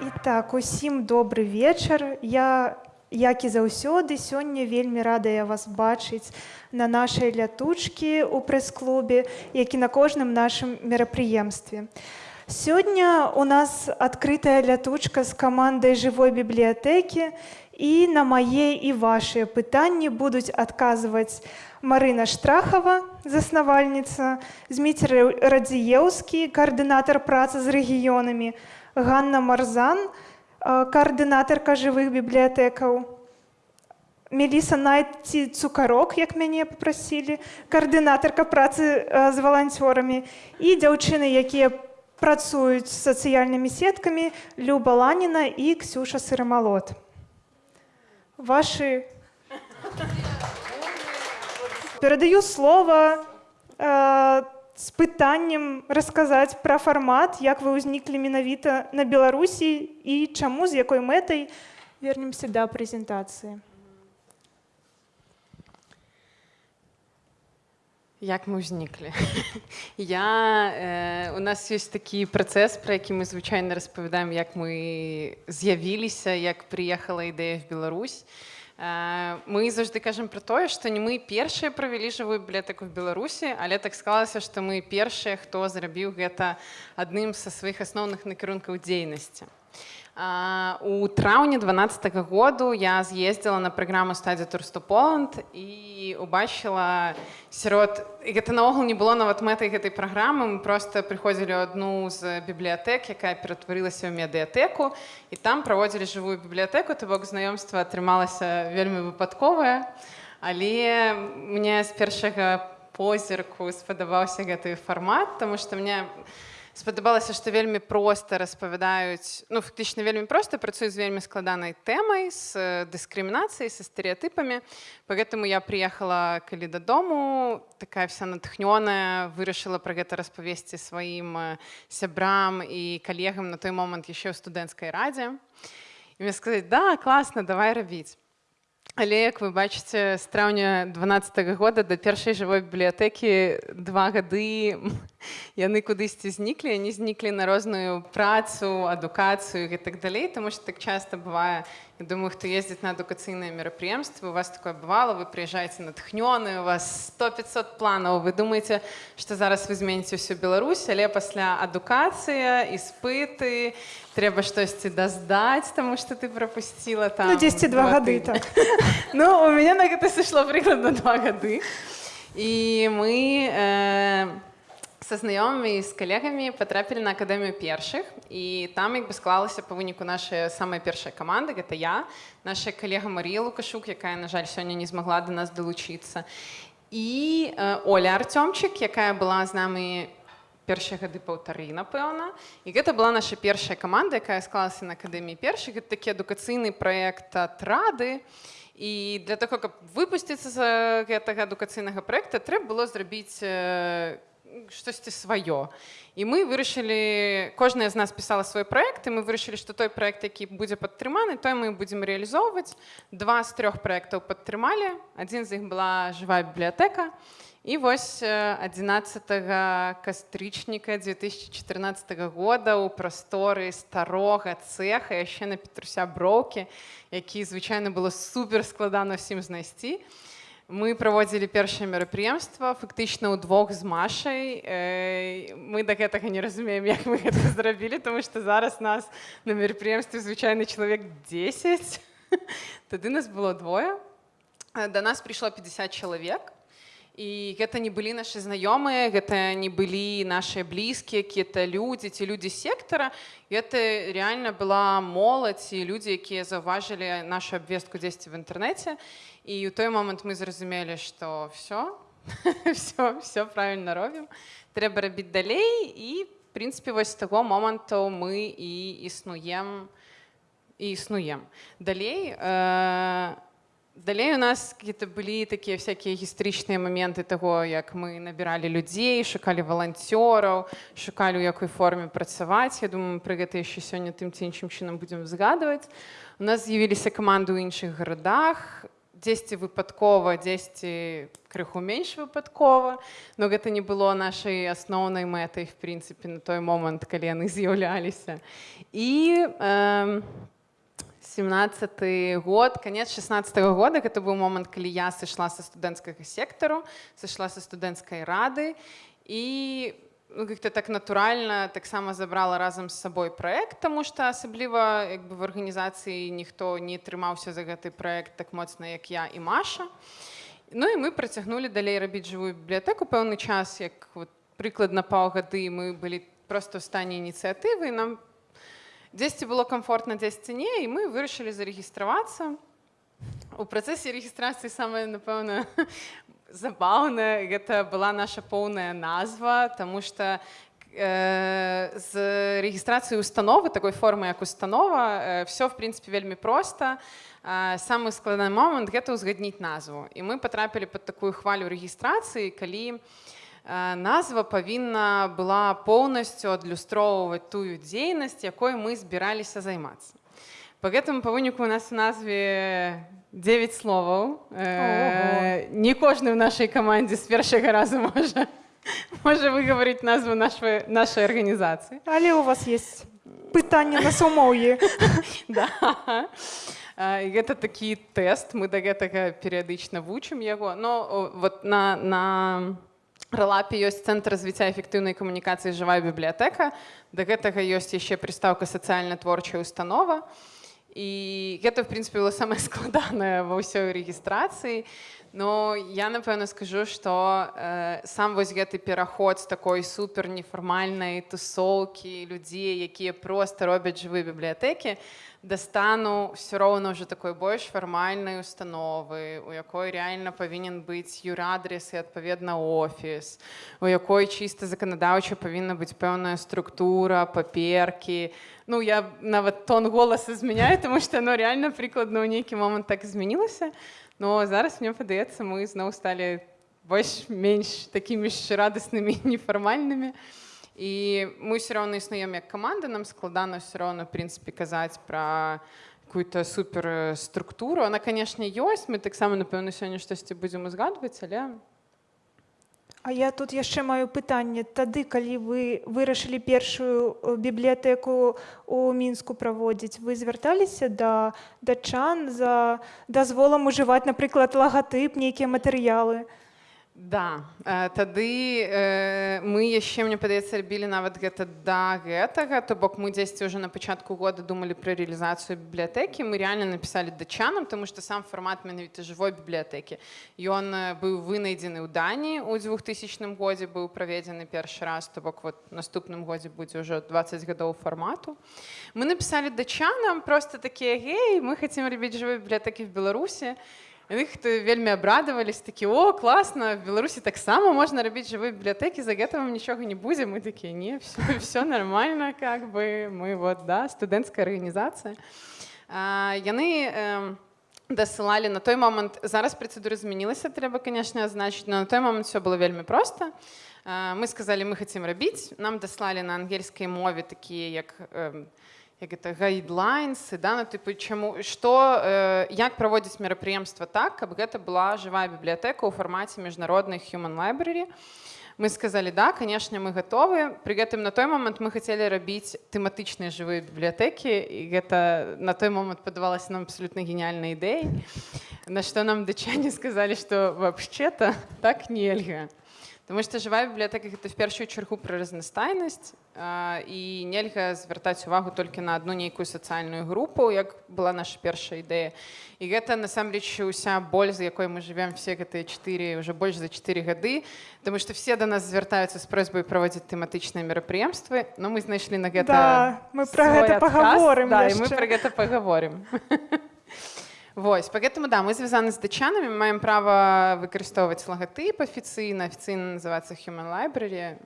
І так, усім добрий вечір. Я, як і заўсёды, сёння вельмі радая вас бачыць на нашай лятучкі ў прэс-клубе, як і на кожным нашым мерапрыемстве. Сёння у нас адкрытая лятучка з камандай жывой бібліятэкі і на мае і вашыя пытанні будуць адказваць Марына Штрахава, заснавальніца, Зміцер Радзіеўскі, каардынатар працы з рэгіёнамі, Ганна Марзан, э, каардынатарка жывых бібліятэкаў. Меліса Найці цукарок, як мяне папрасілі, каардынатарка працы э, з валанцёрамі і дзяўчыны, якія працуюць з сацыяльнымі сеткамі Люба Ланіна і Ксюша Сырымалот. Вашы перадаю слова э, з пытаннем расказаць пра фармат, як вы ўзніклі менавіта на Беларусі і чаму з якой мэтай вернемся да прэзентацыі. Як мы ўзніклі? Я, э, у нас ёсць такі працэс, пра які мы звычайна распавядаем, як мы з'явіліся, як прыехала ідэя в Беларусь. Э, мы заўжды кажам пра тое, што не мы першыя правялі жывую бібліятэку в Беларусі, але так склалася, што мы першыя, хто зрабіў гэта адным са сваіх асноўных накірункаў дзейнасці. У траўні 12 -го году я з'ездзіла на праграму стадзе турсту Поланд і убачыла сярод гэта наогул не было нават мэтай гэтай праграмы. Мы просто прыходзілі адну з бібліятэк якая ператварылася ў медыятэку і там праводзілі жывую бібліятэку. То бок знаёмства атрымалася вельмі выпадковае. Але мне з першага позірку спадабаўся гэты фармат тому что мне спадабалася што вельмі проста распавядаюць ну фактычна вельмі проста працуюць з вельмі складанай тэмай з дыскрымінацыяй са стэеатыпамі поэтому я приехала калі дадому такая вся натхнёная вырашыла пра гэта распавесці сваім сябрам і калегам на той момант яшчэ ў студэнцкай радзе і мне сказаць да класна давай рабіць Але як вы бачыце з траўня 12 -го года да першай жывой бібліятэкі два гады яны кудысьці зніклі они зніклі на розную працу адукацыю і так далей тому что так часто бывае Я думаю, хто ездзіць на адукацыйныя мерапрыемствы, у вас такое бывало, вы прыязджаеце натхнёны, у вас 100-500 планаў. Вы думаеце, што зараз вы зменіце ўсю Беларусь, але пасля адукацыя, іспыты, трэба штосьці даздаць, таму што ты прапусціла там. Ну, 10 два гады так. Ну у мяне на гэта сышло прыкладна два гады. І мы э, са знаёмымі з калегамі патрапілі на акадэмію першых і там як бы склалася па выніку наша самая першая каманда гэта я наша калега Марія лукашук якая на жаль сёння не змагла до нас далучыцца і э, Оля артёмчык якая была з намі першыя гады паўтары напэўна. І гэта была наша першая каманда якая склалася на акадэміі першых гэта такі адукацыйны праект атрады і для того каб выпусціцца з гэтага адукацыйнага праекта трэба было зрабіць э, штосьці сваё і мы вырашылі кожная з нас пісала свой проект і мы вырашылі што той проект які будзе падтрыманы той мы будзем реалізоўваць два з трох проектаў падтрымалі адзін з іх была жывая бібліятэка і вось 11 кастрычніка 2014 года у прасторы старога цеха яшчэ на петруся броўкі які звычайна было супер складана ўсім знайсці. і Мы праводзілі першае мерапрыемства фактычна ўдвох з машай. Мы да гэтага не разумеем, як мы гэта зрабілі, тому што зараз нас на мерапрыемстве звычайны чалавек 10. Тады нас было двое. Да нас прыйшло 50 чалавек. І гэта не былі нашы знаёмыя, гэта не былі нашыя блізкія, якія-то людзі ці людзі сектара. Гэта реально была моладзь і людзі, якія заўважылі нашу абвестку дзесьці в інтэрнэце. Ў той момант мы зразумелі, што все, все, все правильно робім. Трэба рабіць далей і в прынцыпе вось таго моманту мы і існуем і існуем. Далей, э, Далей у нас какие-то былі такія всякие гістарычныя моменты того, як мы набіралі людзей, шукалі валанцёраў, шукалі у якой форме працаваць. Я думаю, пры гэта яшчэ сёння тым ці іншым чынам будзем згадваць. У нас з'явіліся каманды ў іншых гарадах. Дзесьці выпадкова дзесьці крыху менш выпадкова но гэта не было нашай асноўнай мэтай в прынцыпе на той момант калі яны з'яўляліся. І э, 17 год конец 16 -го года гэта быў момант калі я сышла са студэнцкага сектару сышла са студэнцкай рады. І как-то так натуральна таксама забрала разам з сабой проект тому что асабліва як бы в арганізацыі ніхто не трымаўся за гэты проект так моцна як я і маша. Ну і мы працягнулі далей рабіць жывую бібліятэку пэўны час як вот, прыкладна паўгады мы былі просто ў стане ініцыятывы нам дзесьці было комфортна дзесьці не і мы вырашылі зарэгістравацца у працэсе рэгістрацыі самае напэўна забаўна гэта была наша поўная назва тому что э, з рэгістрацыі установы такой формы як установа э, все в прынцыпе вельмі проста э, самы складаны момант гэта ўзгадніць назву. І мы потрапілі под такую хвалю рэгістрацыі калі э, назва павінна была поўнасцю адлюстроўваць тую дзейнасць якой мы збіраліся займацца по гэтаму па выніку у нас назве 9 словаў. Э, не кожны ў нашай камандзе з першага разу можа можа выгаварыць назву нашай нашай арганізацыі але у вас есть пытанне на сумоўі да. гэта такі тэст мы да гэтага перыядычна вучым яго но вот на на рэлапе ёсць цэнтр развіцця эфектыўнай камунікацыі жывая бібліятэка да гэтага ёсць яшчэ прыстаўка сацыяльна творчая установа і і гэта в прынцыпе было самае складанае ва ўсёй рэгістрацыі Но я напэўна скажу што э, сам вось гэты пераход з такой супер нефармальнай тусоўкі людзей якія проста робяць жывыя бібліятэкі дастану все роўна ўжо такой больш фармальнай установы у якой реально павінен быць юрадрес і адпаведна офіс у якой чыста заканадаўча павінна быць пэўная структура паперкі ну я нават тон голаса змяняю тому что оно реально прыкладна ў нейкі момант так змянілася но зараз мне падаецца мы зноў сталі больш-менш такімі ж радаснымі нефармальнымі. І мы все роўна існуем як каманда нам складана все роўна прынцыпе казаць пра какую-то супер структуру. Она канешне ёсць. Мы таксама напэўна сёння штосьці будзем узгадваць але А я тут яшчэ маю пытанне тады калі вы вырашылі першую э, бібліятэку у мінску праводзіць вы звярталіся да датчан за дазволам ужываць напрыклад лагатып нейкія матэрыялы Да. Э, тады э, мы яшчэ мне падаецца рабілі нават гэта да гэтага то бок мы дзесьці ўжо на пачатку года думалі пра рэалізацыю бібліятэкі. Мы реально напісалі дачанам тому што сам фармат менавіта жывой бібліятэкі. Ён э, быў вынайдзены ў дані ў 2000 годзе быў праведзены першы раз то бок вот наступным годзе будзе ўжо 20 гадоў фармату. Мы напісалі дачанам просто такія гей мы хацім рабіць жывой бібліятэкі в беларусі і Яны хто вельмі абрадавались такі о класна в беларусі таксама можна рабіць жывыя бібліятэкі за гэта вам нічога не будзе мы такія не все, все нормально как бы мы вот да студэнцкая арганізацыя яны э, дасылалі на той момант зараз працэдуры змянілася трэба канешне азначыць но на той момант все было вельмі проста мы сказали мы хацім рабіць нам даслалі на ангельскай мове такія як э, як это гайдлайнсы да ну тыпу чаму што э, як праводзіць мерапрыемства так каб гэта была жывая бібліятэка ў фармаце міжнародных human library. Мы сказали да канешне мы гатовы при гэтым на той момант мы хацелі рабіць тэматычныя жывыя бібліятэкі і гэта на той момант падавалася нам абсолютна гениальнай ідэй на што нам дачане сказалі што вообще-то так нельга Таму што жывая бібліятэка гэта в першую чаргу пра разнастайнасць і нельга звяртаць увагу толькі на адну нейкую сацыяльную групу, як была наша першая ідэя. І гэта насамрэч уся боль, з якой мы жывем все гэтыя чатыры уже больш за чатыры гады. Таму што все да нас звяртаюцца з просьбай праводзіць тэматычныя мерапрыемствы, но мы знайшлі на гэта да, мы пра гэта пагаворым да, мы пра гэта пагаворым. Вось поэтому да мы звязаны з дачанамі маем права выкарыстоўваць лагатып афіцыйна афіцыйна называцца human library.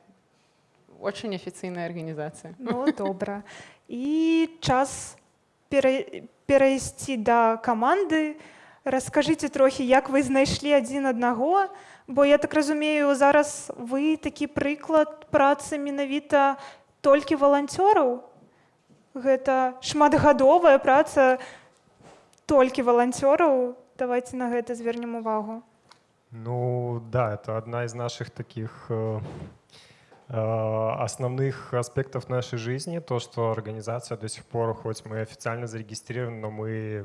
Очень афіцыйная арганізацыя ну, добра і час пера... перайсці да каманды расскажыце трохі як вы знайшлі адзін аднаго бо я так разумею зараз вы такі прыклад працы менавіта толькі валанцёраў гэта шматгадовая праца на толькі валанцёраў давайте на гэта звернем увагу Ну да, это одна из наших таких основных аспектов нашей жизни, то, что организация до сих пор, хоть мы официально зарегистрированы, но мы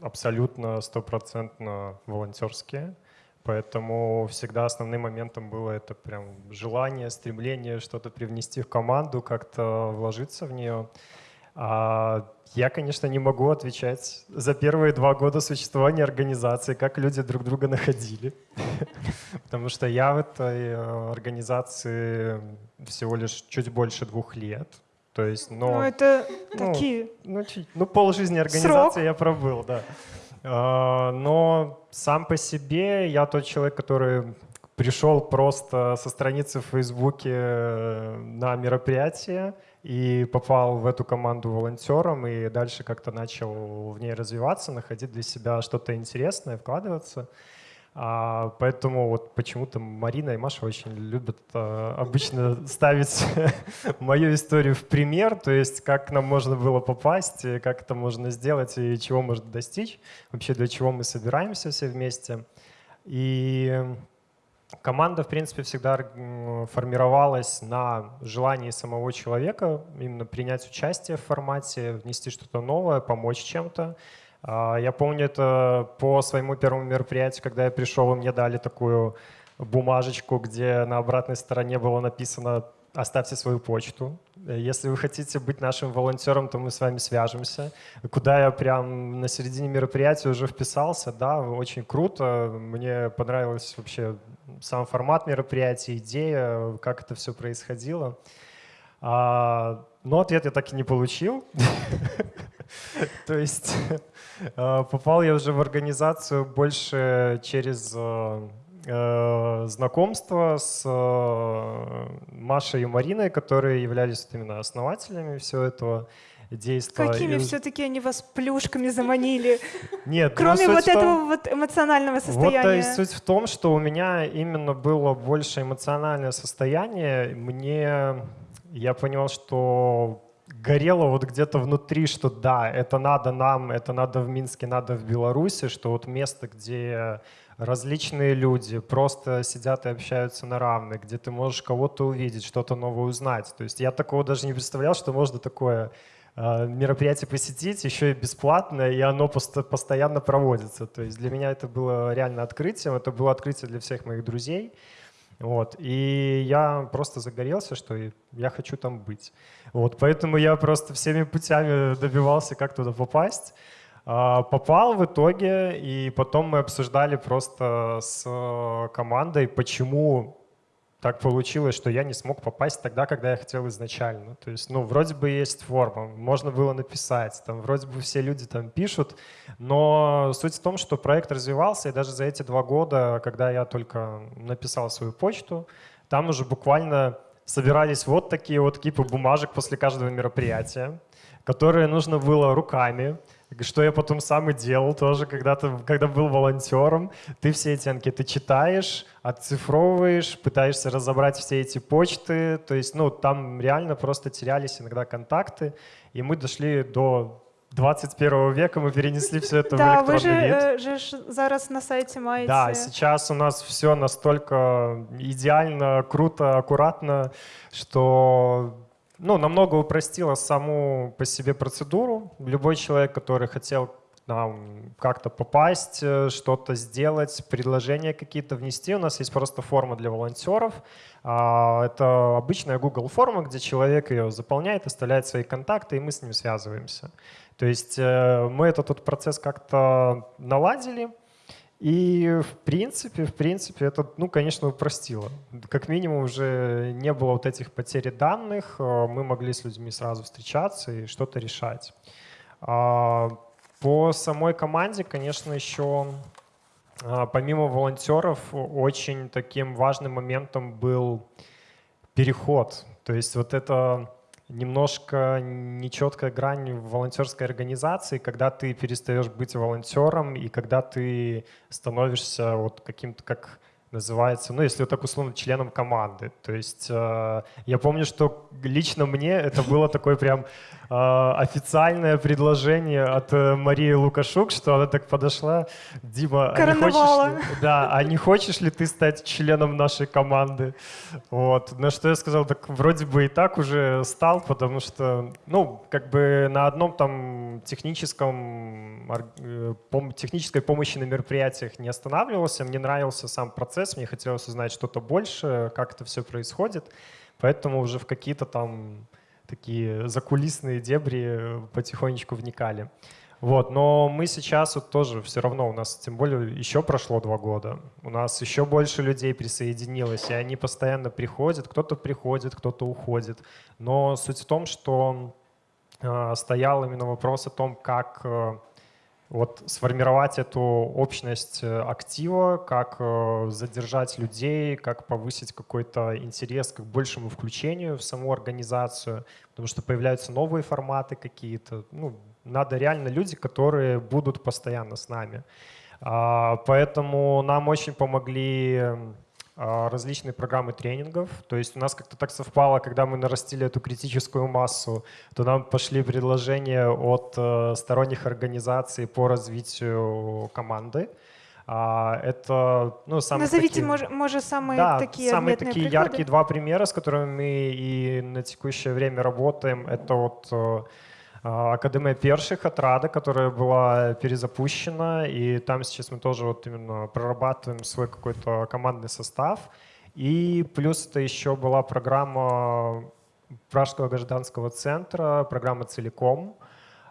абсолютно стопроцентно волонтерские. Поэтому всегда основным моментом было это прям желание, стремление что-то привнести в команду, как-то вложиться в нее. А я, конечно, не могу отвечать за первые два года существования организации, как люди друг друга находили. Потому что я в этой э, организации всего лишь чуть больше двух лет. То есть, но... Ну это ну, такие Ну, ну полжизни организации я пробыл, да. А, Но сам по себе я тот человек, который пришел просто со страницы в Фейсбуке э, на мероприятие и попал в эту команду волонтером, и дальше как-то начал в ней развиваться, находить для себя что-то интересное, вкладываться. А, поэтому вот почему-то Марина и Маша очень любят а, обычно ставить мою историю в пример, то есть как нам можно было попасть, как это можно сделать и чего можно достичь, вообще для чего мы собираемся все вместе. И команда, в принципе, всегда формировалась на желании самого человека именно принять участие в формате, внести что-то новое, помочь чем-то. А, я помню это по своему первому мероприятию, когда я пришел, и мне дали такую бумажечку, где на обратной стороне было написано «Оставьте свою почту». Если вы хотите быть нашим волонтером, то мы с вами свяжемся. Куда я прям на середине мероприятия уже вписался, да, очень круто. Мне понравился вообще сам формат мероприятия, идея, как это все происходило. А, но ответ я так и не получил. То есть э, попал я уже в организацию больше через э, э, знакомство с Машей и Мариной, которые являлись именно основателями всего этого действия. Какими и... все-таки они вас плюшками заманили? Нет, кроме вот этого том... вот эмоционального состояния. Вот есть суть в том, что у меня именно было больше эмоциональное состояние. Мне я понял, что горело вот где-то внутри, что да, это надо нам, это надо в Минске, надо в Беларуси, что вот место, где различные люди просто сидят и общаются на равных, где ты можешь кого-то увидеть, что-то новое узнать. То есть я такого даже не представлял, что можно такое э, мероприятие посетить, еще и бесплатно, и оно пост постоянно проводится. То есть для меня это было реально открытием, это было открытие для всех моих друзей. Вот. И я просто загорелся, что я хочу там быть. Вот. Поэтому я просто всеми путями добивался, как туда попасть. А, попал в итоге, и потом мы обсуждали просто с командой, почему так получилось, что я не смог попасть тогда, когда я хотел изначально. То есть, ну, вроде бы есть форма, можно было написать, там, вроде бы все люди там пишут, но суть в том, что проект развивался, и даже за эти два года, когда я только написал свою почту, там уже буквально собирались вот такие вот кипы бумажек после каждого мероприятия, которые нужно было руками что я потом сам и делал тоже, когда, ты, когда был волонтером. Ты все эти анкеты читаешь, отцифровываешь, пытаешься разобрать все эти почты. То есть, ну, там реально просто терялись иногда контакты. И мы дошли до 21 века, мы перенесли все это в электронный Да, вы же, вид. Э, же зараз на сайте маете. Да, сейчас у нас все настолько идеально, круто, аккуратно, что ну, намного упростила саму по себе процедуру. Любой человек, который хотел как-то попасть, э, что-то сделать, предложения какие-то внести. У нас есть просто форма для волонтеров. А, это обычная Google форма, где человек ее заполняет, оставляет свои контакты, и мы с ним связываемся. То есть э, мы этот, этот процесс как-то наладили, и в принципе, в принципе, это, ну, конечно, упростило. Как минимум уже не было вот этих потерь данных, э, мы могли с людьми сразу встречаться и что-то решать. А, по самой команде, конечно, еще а, помимо волонтеров очень таким важным моментом был переход. То есть вот это немножко нечеткая грань в волонтерской организации, когда ты перестаешь быть волонтером и когда ты становишься вот каким-то как называется, ну, если вот так условно, членом команды. То есть э, я помню, что лично мне это было такое прям э, официальное предложение от э, Марии Лукашук, что она так подошла, Дима, а не хочешь ли, да, а не хочешь ли ты стать членом нашей команды? Вот. На что я сказал, так вроде бы и так уже стал, потому что, ну, как бы на одном там техническом, э, технической помощи на мероприятиях не останавливался, мне нравился сам процесс, процесс, мне хотелось узнать что-то больше, как это все происходит, поэтому уже в какие-то там такие закулисные дебри потихонечку вникали. Вот, но мы сейчас вот тоже все равно, у нас тем более еще прошло два года, у нас еще больше людей присоединилось, и они постоянно приходят, кто-то приходит, кто-то уходит. Но суть в том, что э, стоял именно вопрос о том, как э, вот сформировать эту общность э, актива, как э, задержать людей, как повысить какой-то интерес к большему включению в саму организацию, потому что появляются новые форматы какие-то. Ну, надо реально люди, которые будут постоянно с нами. А, поэтому нам очень помогли различные программы тренингов. То есть у нас как-то так совпало, когда мы нарастили эту критическую массу, то нам пошли предложения от э, сторонних организаций по развитию команды. А, это, ну, самые Назовите, такие, может, может, самые да, такие самые такие приклады? яркие два примера, с которыми мы и на текущее время работаем. Это вот э, а, Академия перших от Рада, которая была перезапущена, и там сейчас мы тоже вот именно прорабатываем свой какой-то командный состав. И плюс это еще была программа Пражского гражданского центра, программа «Целиком»,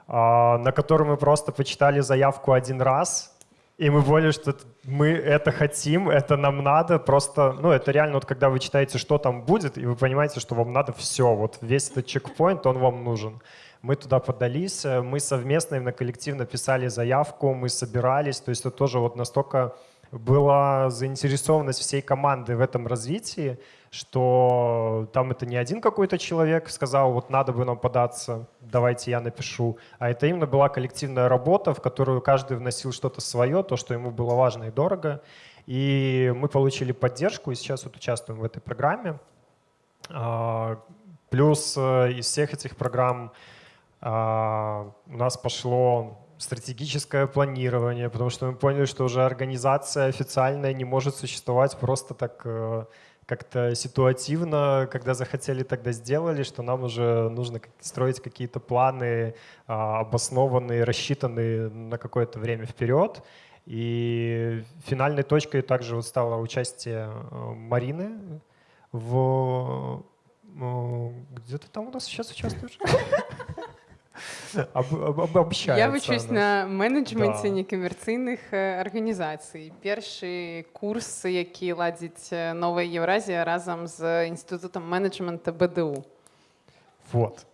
а, на которую мы просто почитали заявку один раз, и мы поняли, что мы это хотим, это нам надо. Просто, ну, это реально, вот когда вы читаете, что там будет, и вы понимаете, что вам надо все. Вот весь этот чекпоинт, он вам нужен. Мы туда подались, э, мы совместно, именно коллективно писали заявку, мы собирались, то есть это тоже вот настолько была заинтересованность всей команды в этом развитии, что там это не один какой-то человек сказал, вот надо бы нам податься, давайте я напишу, а это именно была коллективная работа, в которую каждый вносил что-то свое, то, что ему было важно и дорого. И мы получили поддержку, и сейчас вот участвуем в этой программе. А, плюс э, из всех этих программ у нас пошло стратегическое планирование, потому что мы поняли, что уже организация официальная не может существовать просто так э, как-то ситуативно, когда захотели, тогда сделали, что нам уже нужно строить какие-то планы а, обоснованные, рассчитанные на какое-то время вперед. И финальной точкой также вот стало участие э, Марины в... Э, где ты там у нас сейчас участвуешь? обобщається. Я вчусь на менеджменті да. некомерційних організацій. Перший курс, який ладить Нова Євразія разом з Інститутом менеджменту БДУ. Вот.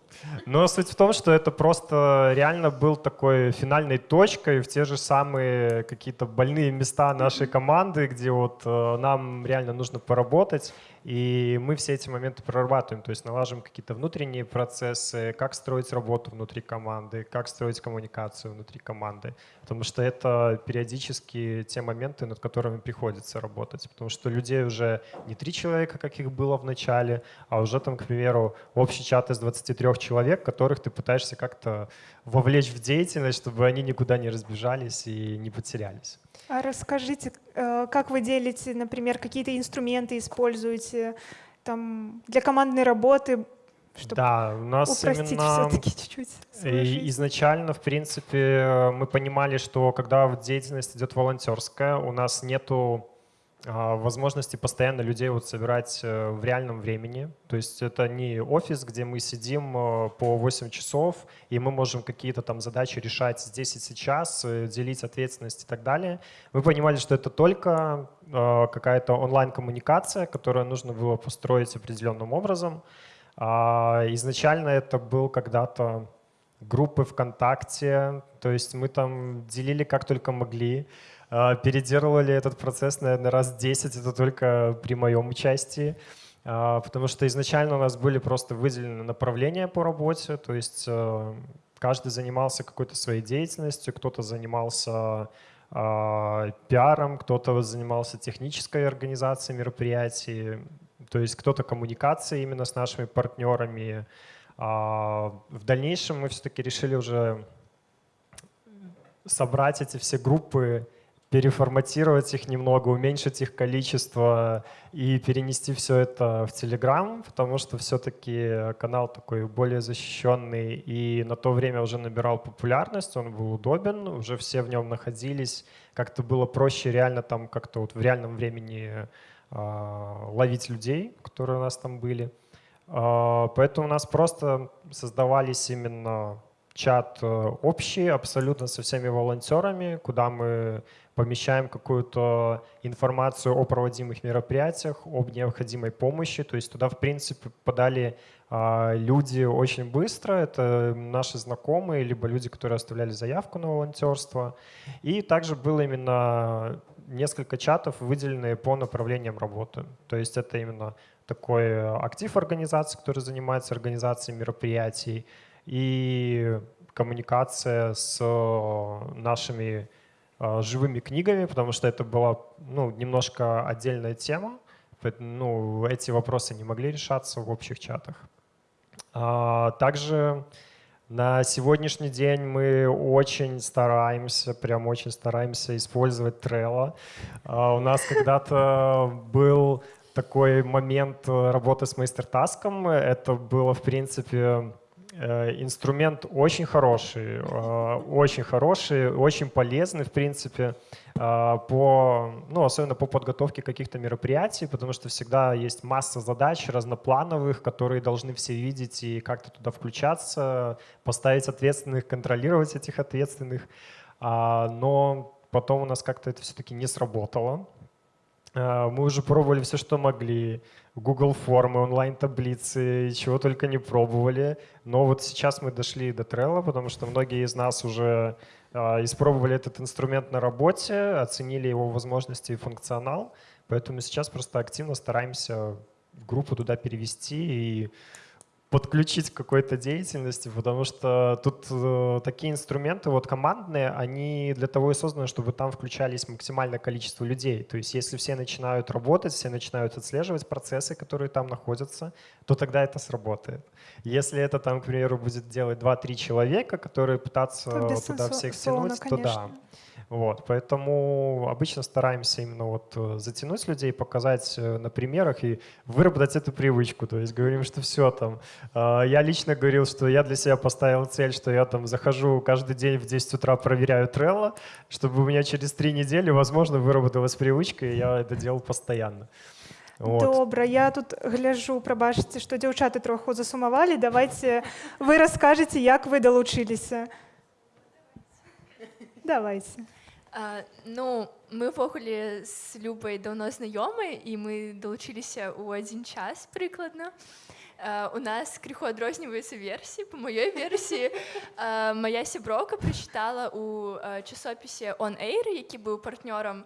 Но суть в том, что это просто реально был такой финальной точкой в те же самые какие-то больные места нашей команды, где вот э, нам реально нужно поработать. И мы все эти моменты прорабатываем, то есть налаживаем какие-то внутренние процессы, как строить работу внутри команды, как строить коммуникацию внутри команды. Потому что это периодически те моменты, над которыми приходится работать. Потому что людей уже не три человека, как их было в начале, а уже там, к примеру, общий чат из 23 человек, которых ты пытаешься как-то вовлечь в деятельность, чтобы они никуда не разбежались и не потерялись. А расскажите, э, как вы делите, например, какие-то инструменты используете там, для командной работы, чтобы да, у нас упростить именно все-таки чуть-чуть. Изначально, в принципе, мы понимали, что когда деятельность идет волонтерская, у нас нету возможности постоянно людей вот собирать э, в реальном времени. То есть это не офис, где мы сидим э, по 8 часов, и мы можем какие-то там задачи решать здесь и сейчас, э, делить ответственность и так далее. Мы понимали, что это только какая-то онлайн-коммуникация, которую нужно было построить определенным образом. А, изначально это был когда-то группы ВКонтакте, то есть мы там делили как только могли. А, переделывали этот процесс, наверное, раз 10, это только при моем участии. А, потому что изначально у нас были просто выделены направления по работе, то есть э, каждый занимался какой-то своей деятельностью, кто-то занимался э, пиаром, кто-то занимался технической организацией мероприятий, то есть кто-то коммуникацией именно с нашими партнерами. А в дальнейшем мы все-таки решили уже собрать эти все группы переформатировать их немного, уменьшить их количество и перенести все это в Telegram, потому что все-таки канал такой более защищенный и на то время уже набирал популярность, он был удобен, уже все в нем находились, как-то было проще реально там как-то вот в реальном времени э, ловить людей, которые у нас там были. Э, поэтому у нас просто создавались именно чат э, общий абсолютно со всеми волонтерами, куда мы помещаем какую-то информацию о проводимых мероприятиях, об необходимой помощи. То есть туда, в принципе, подали а, люди очень быстро. Это наши знакомые, либо люди, которые оставляли заявку на волонтерство. И также было именно несколько чатов, выделенные по направлениям работы. То есть это именно такой актив организации, который занимается организацией мероприятий, и коммуникация с нашими живыми книгами, потому что это была ну, немножко отдельная тема. Ну, эти вопросы не могли решаться в общих чатах. А, также на сегодняшний день мы очень стараемся, прям очень стараемся использовать Trello. А, у нас когда-то был такой момент работы с мастер-таском. Это было, в принципе, инструмент очень хороший, э, очень хороший, очень полезный, в принципе, э, по, ну, особенно по подготовке каких-то мероприятий, потому что всегда есть масса задач разноплановых, которые должны все видеть и как-то туда включаться, поставить ответственных, контролировать этих ответственных. А, но потом у нас как-то это все-таки не сработало. Мы уже пробовали все, что могли. Google формы, онлайн-таблицы, чего только не пробовали. Но вот сейчас мы дошли до Trello, потому что многие из нас уже э, испробовали этот инструмент на работе, оценили его возможности и функционал. Поэтому сейчас просто активно стараемся группу туда перевести и подключить к какой-то деятельности, потому что тут э, такие инструменты вот командные, они для того и созданы, чтобы там включались максимальное количество людей. То есть если все начинают работать, все начинают отслеживать процессы, которые там находятся, то тогда это сработает. Если это там, к примеру, будет делать 2-3 человека, которые пытаться туда всех тянуть, то да. Вот, поэтому обычно стараемся именно вот э, затянуть людей, показать э, на примерах и выработать эту привычку. То есть говорим, что все там. А, я лично говорил, что я для себя поставил цель, что я там захожу каждый день в 10 утра, проверяю Trello, чтобы у меня через три недели, возможно, выработалась привычка, и я это делал постоянно. Вот. Добра, я тут гляжу, пробачце, што дзяўчаты троху засумавалі. Давайте вы расскажете, як вы долучились. Давайте. А, ну, мы ўвогуле з любай даўно знаёмай і мы далучыліся ў адзін час прыкладна. Uh, у нас крыху адрозніваюцца версіі по маёй версіі uh, моя сяброўка прачытала у часопісе он эйр які быў партнёрам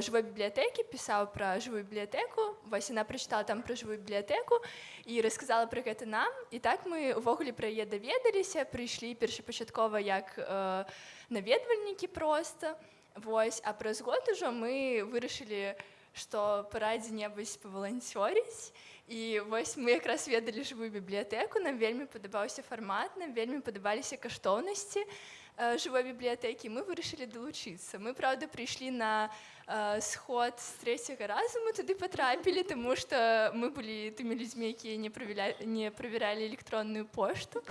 жывой бібліятэкі пісаў пра жывую бібліятэку вось яна прачытала там пра жывую бібліятэку і расказала пра гэта нам і так мы увогуле пра яе даведаліся прыйшлі першапачаткова як uh, наведвальнікі проста Вось, а праз год ужо мы вырашылі, што пара дзе-небудзь паваланцёрыць. І вось мы якраз ведалі жывую бібліятэку, нам вельмі падабаўся фармат, нам вельмі падабаліся каштоўнасці э, жывой бібліятэкі. Мы вырашылі далучыцца. Мы праўда прыйшлі на э, сход з трэцяга разу мы туды патрапілі, таму што мы былі тымі людзьмі, якія не правяралі электронную пошту.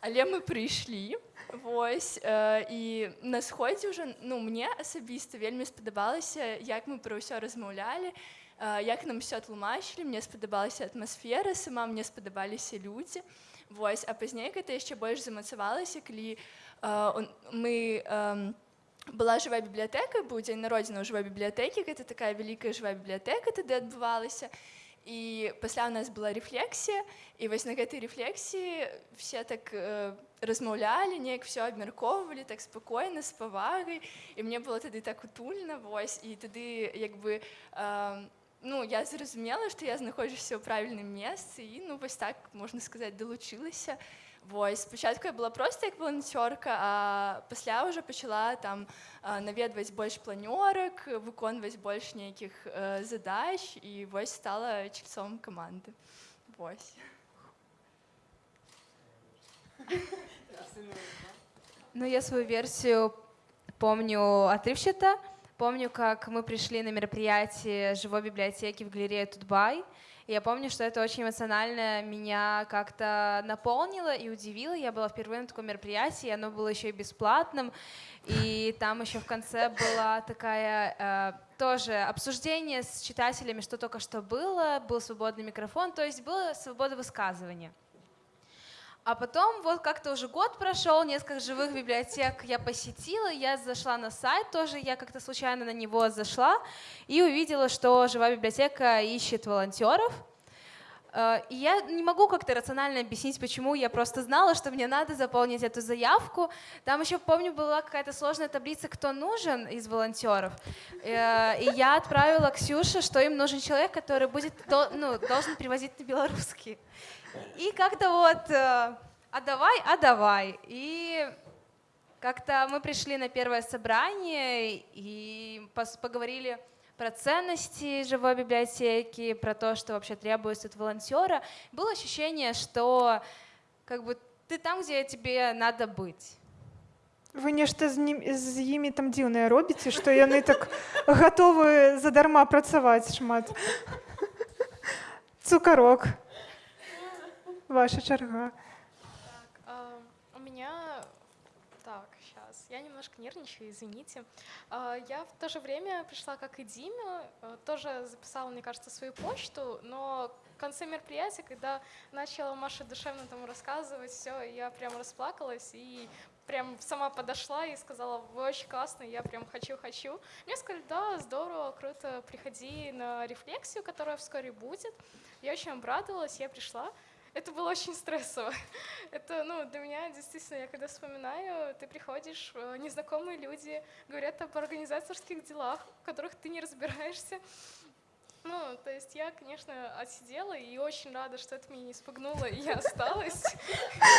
Але мы прыйшлі. Вось э, і на сходзе ўжо ну мне асабіста вельмі спадабалася як мы пра ўсё размаўлялі э, як нам все тлумачылі мне спадабалася атмасфера сама мне спадабаліся людзі Вось а пазней гэта яшчэ больш замацавалася калі э, мы э, была жывая бібліятэка быў дзень народзіна ў жывой бібліятэкі гэта такая вялікая жывая бібліятэка тады адбывалася і пасля у нас была рэфлексія і вось на гэтай рэфлексіі все так э, размаўлялі неяк все абмяркоўвалі так спакойна з павагай і мне было тады так утульна вось і тады як бы э, ну я зразумела што я знаходжуся ў правільным месцы і ну вось так можна сказаць далучылася Вось спачатку я была проста як валанцёрка, а пасля ўжо пачала там наведваць больш планёрак, выконваць больш нейкіх задач і вось стала чальцом каманды. Вось. Ну, я свою версию помню отрывчато. Помню, как мы пришли на мероприятие живой библиотеки в галерее Тутбай. Я помню, что это очень эмоционально меня как-то наполнило и удивило. Я была впервые на таком мероприятии, оно было еще и бесплатным. И там еще в конце была такая э, тоже обсуждение с читателями, что только что было, был свободный микрофон, то есть была свобода высказывания. А потом вот как-то уже год прошел, несколько живых библиотек я посетила, я зашла на сайт тоже, я как-то случайно на него зашла и увидела, что живая библиотека ищет волонтеров. Э, и я не могу как-то рационально объяснить, почему. Я просто знала, что мне надо заполнить эту заявку. Там еще, помню, была какая-то сложная таблица, кто нужен из волонтеров. Э, и я отправила Ксюше, что им нужен человек, который будет, ну, должен привозить на белорусский. И как-то вот, э, а давай, а давай. И как-то мы пришли на первое собрание и поговорили про ценности живой библиотеки, про то, что вообще требуется от волонтера. Было ощущение, что как бы ты там, где тебе надо быть. Вы нешта з, ним, з імі там дзіўнае робіце, што яны так гатовы задарма працаваць шмат. Цукарок. Ваша черга. Так, э, у меня... Так, сейчас. Я немножко нервничаю, извините. Э, я в то же время пришла, как и Дима, э, тоже записала, мне кажется, свою почту, но в конце мероприятия, когда начала Маша душевно там рассказывать, все, я прям расплакалась и прям сама подошла и сказала, вы очень классные, я прям хочу-хочу. Мне сказали, да, здорово, круто, приходи на рефлексию, которая вскоре будет. Я очень обрадовалась, я пришла это было очень стрессово. Это, ну, для меня действительно, я когда вспоминаю, ты приходишь, э, незнакомые люди говорят об организаторских делах, в которых ты не разбираешься. Ну, то есть я, конечно, отсидела и очень рада, что это меня не спугнуло, и я осталась.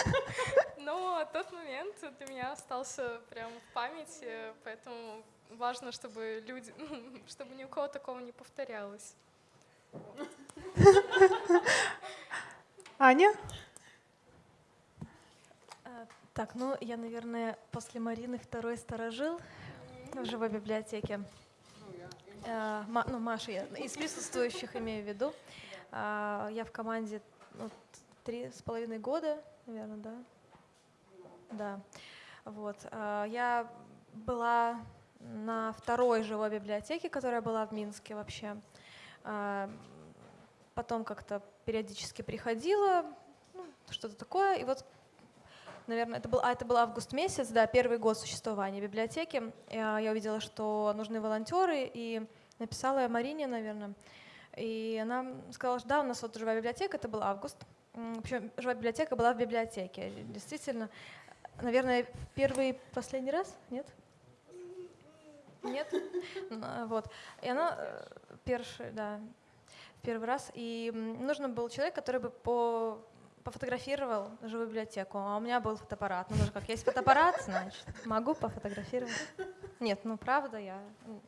Но тот момент для меня остался прям в памяти, поэтому важно, чтобы люди, чтобы ни у кого такого не повторялось. Аня? А, так, ну я, наверное, после Марины второй сторожил в живой библиотеке. А, ну, Маша, я из присутствующих имею в виду. А, я в команде ну, три с половиной года, наверное, да? Да. Вот. Я была на второй живой библиотеке, которая была в Минске вообще. Потом как-то периодически приходила, ну, что-то такое. И вот, наверное, это был, а это был август месяц, да, первый год существования библиотеки. Я, я увидела, что нужны волонтеры, и написала я Марине, наверное. И она сказала, что да, у нас вот живая библиотека, это был август. Причем живая библиотека была в библиотеке. Действительно, наверное, первый последний раз, нет? Нет? Вот. И она э, первый, да, первый раз, и нужен был человек, который бы по пофотографировал живую библиотеку, а у меня был фотоаппарат. Ну, даже как есть фотоаппарат, значит, могу пофотографировать. Нет, ну правда, я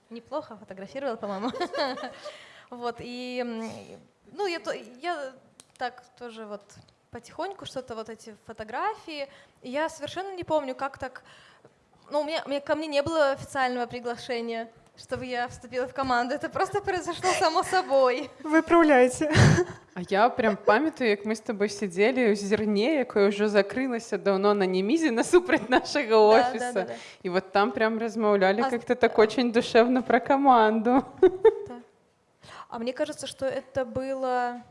неплохо фотографировала, по-моему. Вот, и, ну, я, я так тоже вот потихоньку что-то вот эти фотографии, я совершенно не помню, как так, ну, у меня, у меня ко мне не было официального приглашения, чтобы я вступила в команду. Это просто произошло само собой. Выправляйте. А я прям памятаю, як ми з тобою сидели у зерне, якое уже закрылася давно на немізе насупраць нашага офіса. Да, да, да, И вот там прям размаўлялі а... как-то так очень душевно про команду. Да. А мне кажется, что это было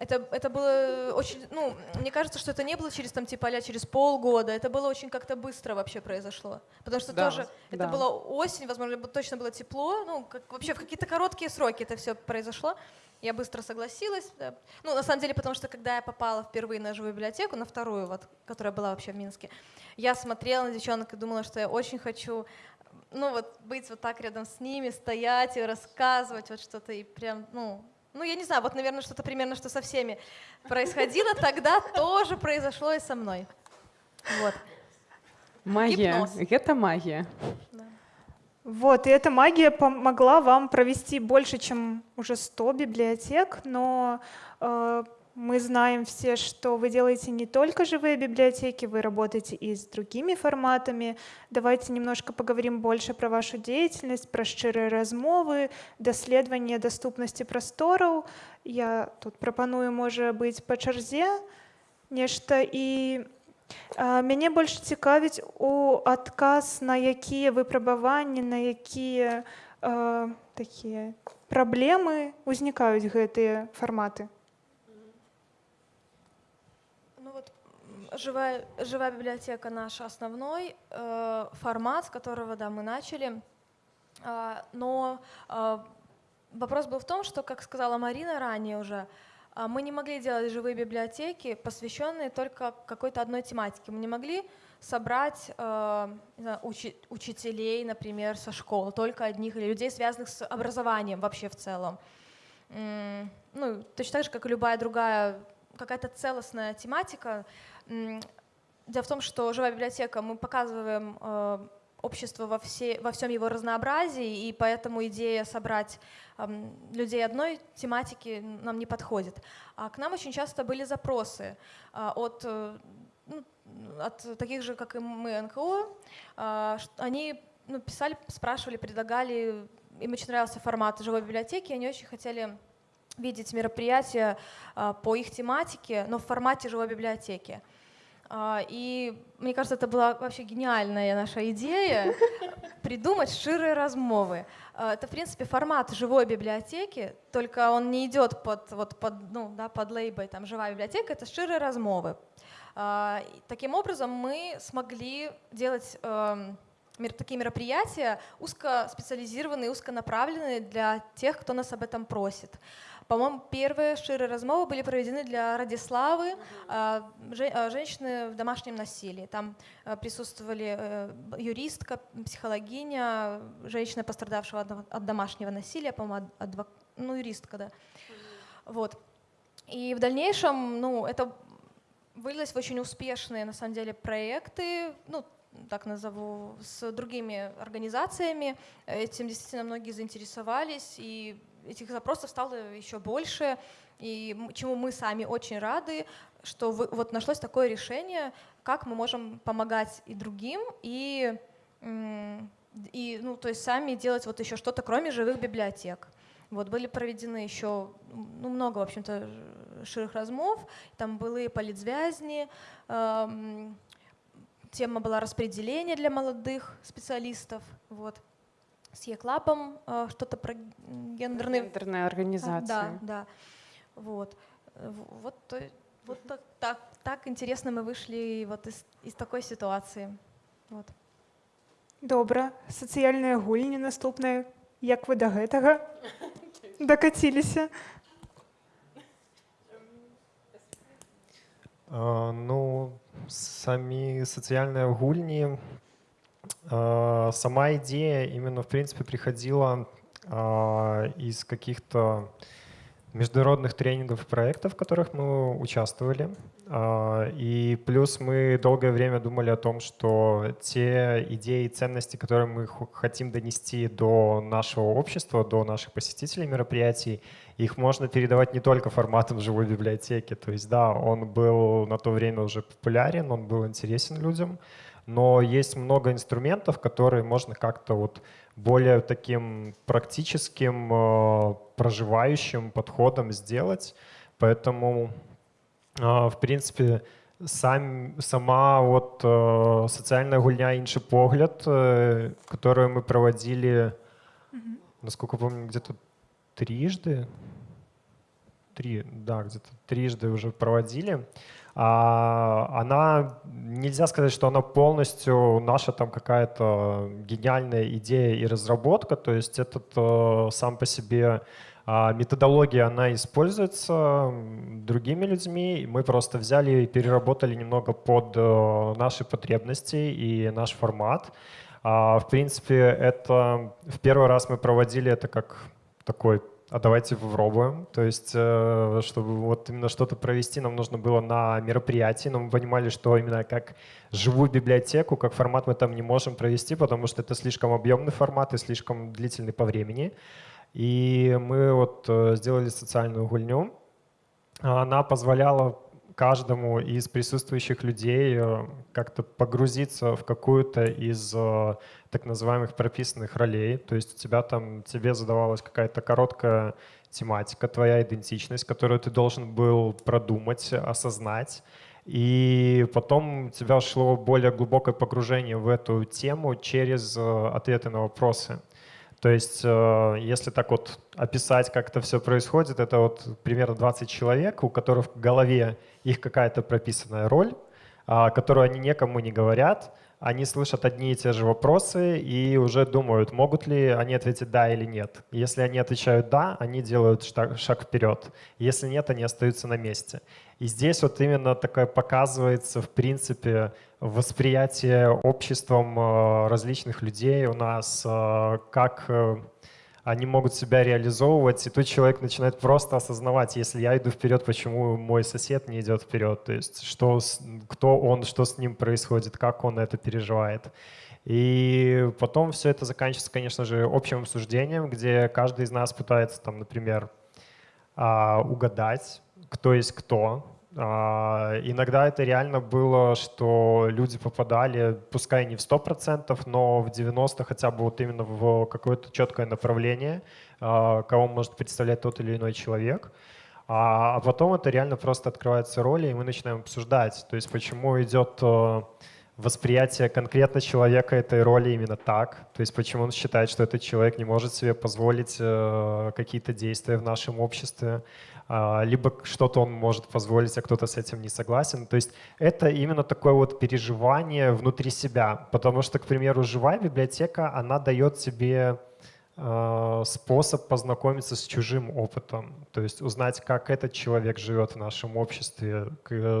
это, это было очень, ну, мне кажется, что это не было через там типа а через полгода, это было очень как-то быстро вообще произошло. Потому что да, тоже, да. это была осень, возможно, точно было тепло, ну, как, вообще в какие-то короткие сроки это все произошло. Я быстро согласилась. Да. Ну, на самом деле, потому что когда я попала впервые на живую библиотеку, на вторую, вот, которая была вообще в Минске, я смотрела на девчонок и думала, что я очень хочу ну вот быть вот так рядом с ними, стоять и рассказывать вот что-то, и прям, ну, Ну, я не знаю, вот, наверное, что-то примерно, что со всеми происходило, тогда тоже произошло и со мной. Вот. Магия. Гипноз. Это магия. Вот, и эта магия помогла вам провести больше, чем уже 100 библиотек, но э, мы знаем все, что вы делаете не только живые библиотеки, вы работаете и с другими форматами. Давайте немножко поговорим больше про вашу деятельность, про шчырыя размовы, даследаванне доступности прастораў. Я тут прапаную, можа быць па чарзе нешта і а, мяне больш цікавіць у адказ на якія выпрабаванні, на якія а, такія праблемы узнікаюць гэтыя фарматы. Живая, живая библиотека наш основной э, формат, с которого да, мы начали. Э, но э, вопрос был в том, что, как сказала Марина ранее уже, э, мы не могли делать живые библиотеки, посвященные только какой-то одной тематике. Мы не могли собрать э, знаю, учи, учителей, например, со школ, только одних, или людей, связанных с образованием вообще в целом. Ну, точно так же, как и любая другая какая-то целостная тематика, Дело в том, что живая библиотека, мы показываем э, общество во, все, во всем его разнообразии, и поэтому идея собрать э, людей одной тематики нам не подходит. А к нам очень часто были запросы э, от, э, ну, от таких же, как и мы, НКО. Э, они ну, писали, спрашивали, предлагали, им очень нравился формат живой библиотеки, они очень хотели видеть мероприятия э, по их тематике, но в формате живой библиотеки. А, и мне кажется, это была вообще гениальная наша идея придумать ширые размовы. А, это, в принципе, формат живой библиотеки, только он не идет под, вот, под, ну, да, под лейбой там, «живая библиотека», это ширые размовы. А, таким образом, мы смогли делать эм, такие мероприятия узкоспециализированные, узконаправленные для тех, кто нас об этом просит. По-моему, первые ширы размовы были проведены для Радиславы, а, а, женщины в домашнем насилии. Там а, присутствовали э, юристка, психологиня, женщина, пострадавшего от домашнего насилия, по-моему, адвок... ну, юристка, да. Вот. И в дальнейшем, ну, это вылилось в очень успешные, на самом деле, проекты, ну, так назову, с другими организациями. Этим действительно многие заинтересовались, и этих запросов стало еще больше, и чему мы сами очень рады, что вы, вот нашлось такое решение, как мы можем помогать и другим, и, и ну, то есть сами делать вот еще что-то, кроме живых библиотек. Вот были проведены еще ну, много, в общем-то, ширых размов, там были политзвязни, эм, тема была распределение для молодых специалистов, вот с Еклапом э, что-то про гендерные... Гендерная организация. Да, да. Вот. Вот, вот так, так, так интересно мы вышли вот из, из такой ситуации. Вот. Добра. Сацыяльныя гульні наступныя. Як вы да гэтага дакаціліся? Uh, ну, самі сацыяльныя гульні А, сама идея именно, в принципе, приходила а, из каких-то международных тренингов и проектов, в которых мы участвовали. А, и плюс мы долгое время думали о том, что те идеи и ценности, которые мы хотим донести до нашего общества, до наших посетителей мероприятий, их можно передавать не только форматом живой библиотеки. То есть, да, он был на то время уже популярен, он был интересен людям, но есть много инструментов, которые можно как-то вот более таким практическим, э, проживающим подходом сделать. Поэтому, э, в принципе, сам, сама вот э, социальная гульня «Інший погляд», которую мы проводили, насколько помню, где-то трижды, три, да, где-то трижды уже проводили, она, нельзя сказать, что она полностью наша там какая-то гениальная идея и разработка, то есть этот э, сам по себе а, методология, она используется другими людьми, мы просто взяли и переработали немного под э, наши потребности и наш формат. А, в принципе, это в первый раз мы проводили это как такой а давайте попробуем. То есть, э, чтобы вот именно что-то провести, нам нужно было на мероприятии, но мы понимали, что именно как живую библиотеку, как формат мы там не можем провести, потому что это слишком объемный формат и слишком длительный по времени. И мы вот э, сделали социальную гульню. Она позволяла каждому из присутствующих людей э, как-то погрузиться в какую-то из э, так называемых прописанных ролей. То есть у тебя там, тебе задавалась какая-то короткая тематика, твоя идентичность, которую ты должен был продумать, осознать. И потом у тебя шло более глубокое погружение в эту тему через э, ответы на вопросы. То есть, если так вот описать, как это все происходит, это вот примерно 20 человек, у которых в голове их какая-то прописанная роль, а, которую они никому не говорят, они слышат одни и те же вопросы и уже думают, могут ли они ответить «да» или «нет». Если они отвечают «да», они делают шаг вперед. Если нет, они остаются на месте. И здесь вот именно такое показывается, в принципе, восприятие обществом э, различных людей у нас, э, как э, они могут себя реализовывать, и тут человек начинает просто осознавать, если я иду вперед, почему мой сосед не идет вперед, то есть что, кто он, что с ним происходит, как он это переживает. И потом все это заканчивается, конечно же, общим обсуждением, где каждый из нас пытается, там, например, а, угадать, кто есть кто, иногда это реально было, что люди попадали, пускай не в 100%, но в 90% хотя бы вот именно в какое-то четкое направление, а, кого может представлять тот или иной человек. А, а потом это реально просто открывается роли, и мы начинаем обсуждать, то есть почему идет э, восприятие конкретно человека этой роли именно так, то есть почему он считает, что этот человек не может себе позволить э, какие-то действия в нашем обществе, а, либо что-то он может позволить, а кто-то с этим не согласен. То есть это именно такое вот переживание внутри себя, потому что, к примеру, живая библиотека, она дает тебе а, способ познакомиться с чужим опытом, то есть узнать, как этот человек живет в нашем обществе,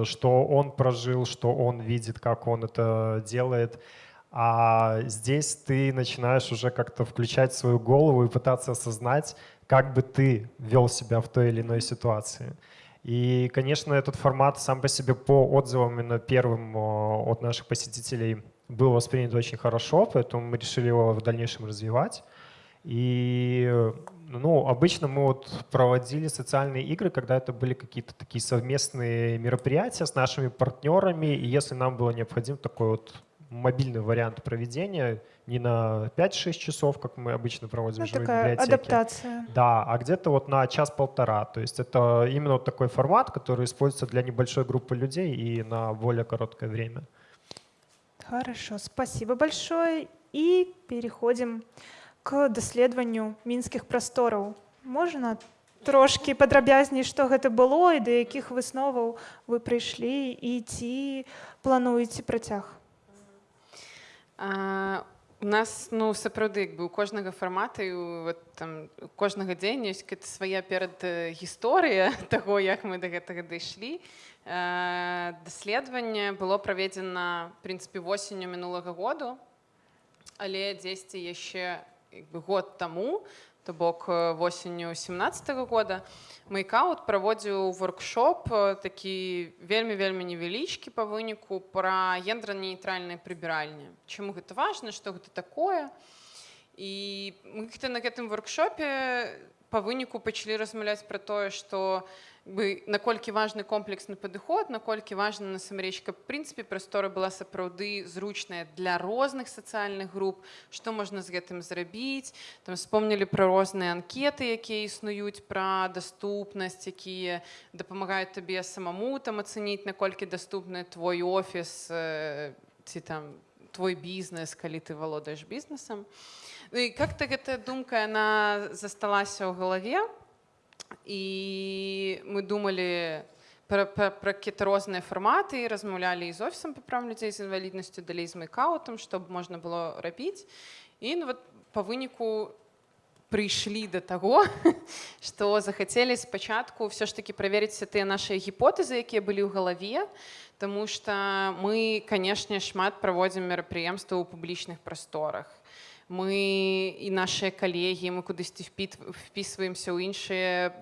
что он прожил, что он видит, как он это делает. А здесь ты начинаешь уже как-то включать свою голову и пытаться осознать, как бы ты вел себя в той или иной ситуации. И, конечно, этот формат сам по себе по отзывам именно первым от наших посетителей был воспринят очень хорошо, поэтому мы решили его в дальнейшем развивать. И ну, обычно мы вот проводили социальные игры, когда это были какие-то такие совместные мероприятия с нашими партнерами, и если нам было необходим такой вот мобильный вариант проведения, не на 5-6 часов, как мы обычно проводим ну, в живой такая библиотеке. адаптация. Да, а где-то вот на час-полтора. То есть это именно вот такой формат, который используется для небольшой группы людей и на более короткое время. Хорошо, спасибо большое. И переходим к даследаванню мінскіх прастораў. Можна трошки падрабязней, што гэта было і да якіх высноваў вы прыйшлі і ці плануеце працяг? У нас ну сапраўды як бы у кожнага фармата і вот, там кожнага дзеня ёсць свая перад гісторыя таго як мы да гэтага дайшлі. Даследаванне было праведзена прынцыпе восенню мінулага году але дзесьці яшчэ год таму то бок восенню 17 -го года Майкаут праводзіў воркшоп такі вельмі вельмі невялічкі па выніку пра гендра-нейтральныя прыбіральні. Чаму гэта важна, што гэта такое? І мы на гэтым воркшопе па выніку пачалі размаўляць пра тое, што бы наколькі важны комплексны падыход наколькі важна насамрэч каб прынцыпе прастора была сапраўды зручная для розных сацыяльных груп што можна з гэтым зрабіць там вспомнілі пра розныя анкеты якія існуюць пра даступнасць якія дапамагаюць табе самому там ацаніць наколькі даступны твой офіс ці там твой бізнес калі ты валодаеш бізнесам ну, как-то гэтая думка яна засталася ў галаве і мы думалі пра, пра, пра какие-то розныя фарматы размаўлялі з офісам па прав людзей з інваліднасцю далей з майкаутам чтобы можна было рабіць і ну, вот по выніку прыйшлі до таго что захацелі спачатку все ж таки праверыць тыя наши гіпотэзы якія былі ў галаве тому что мы канешне шмат праводзім мерапрыемства ў публічных прасторах Мы і нашыя калегі мы кудысьці впісваемся ў іншыя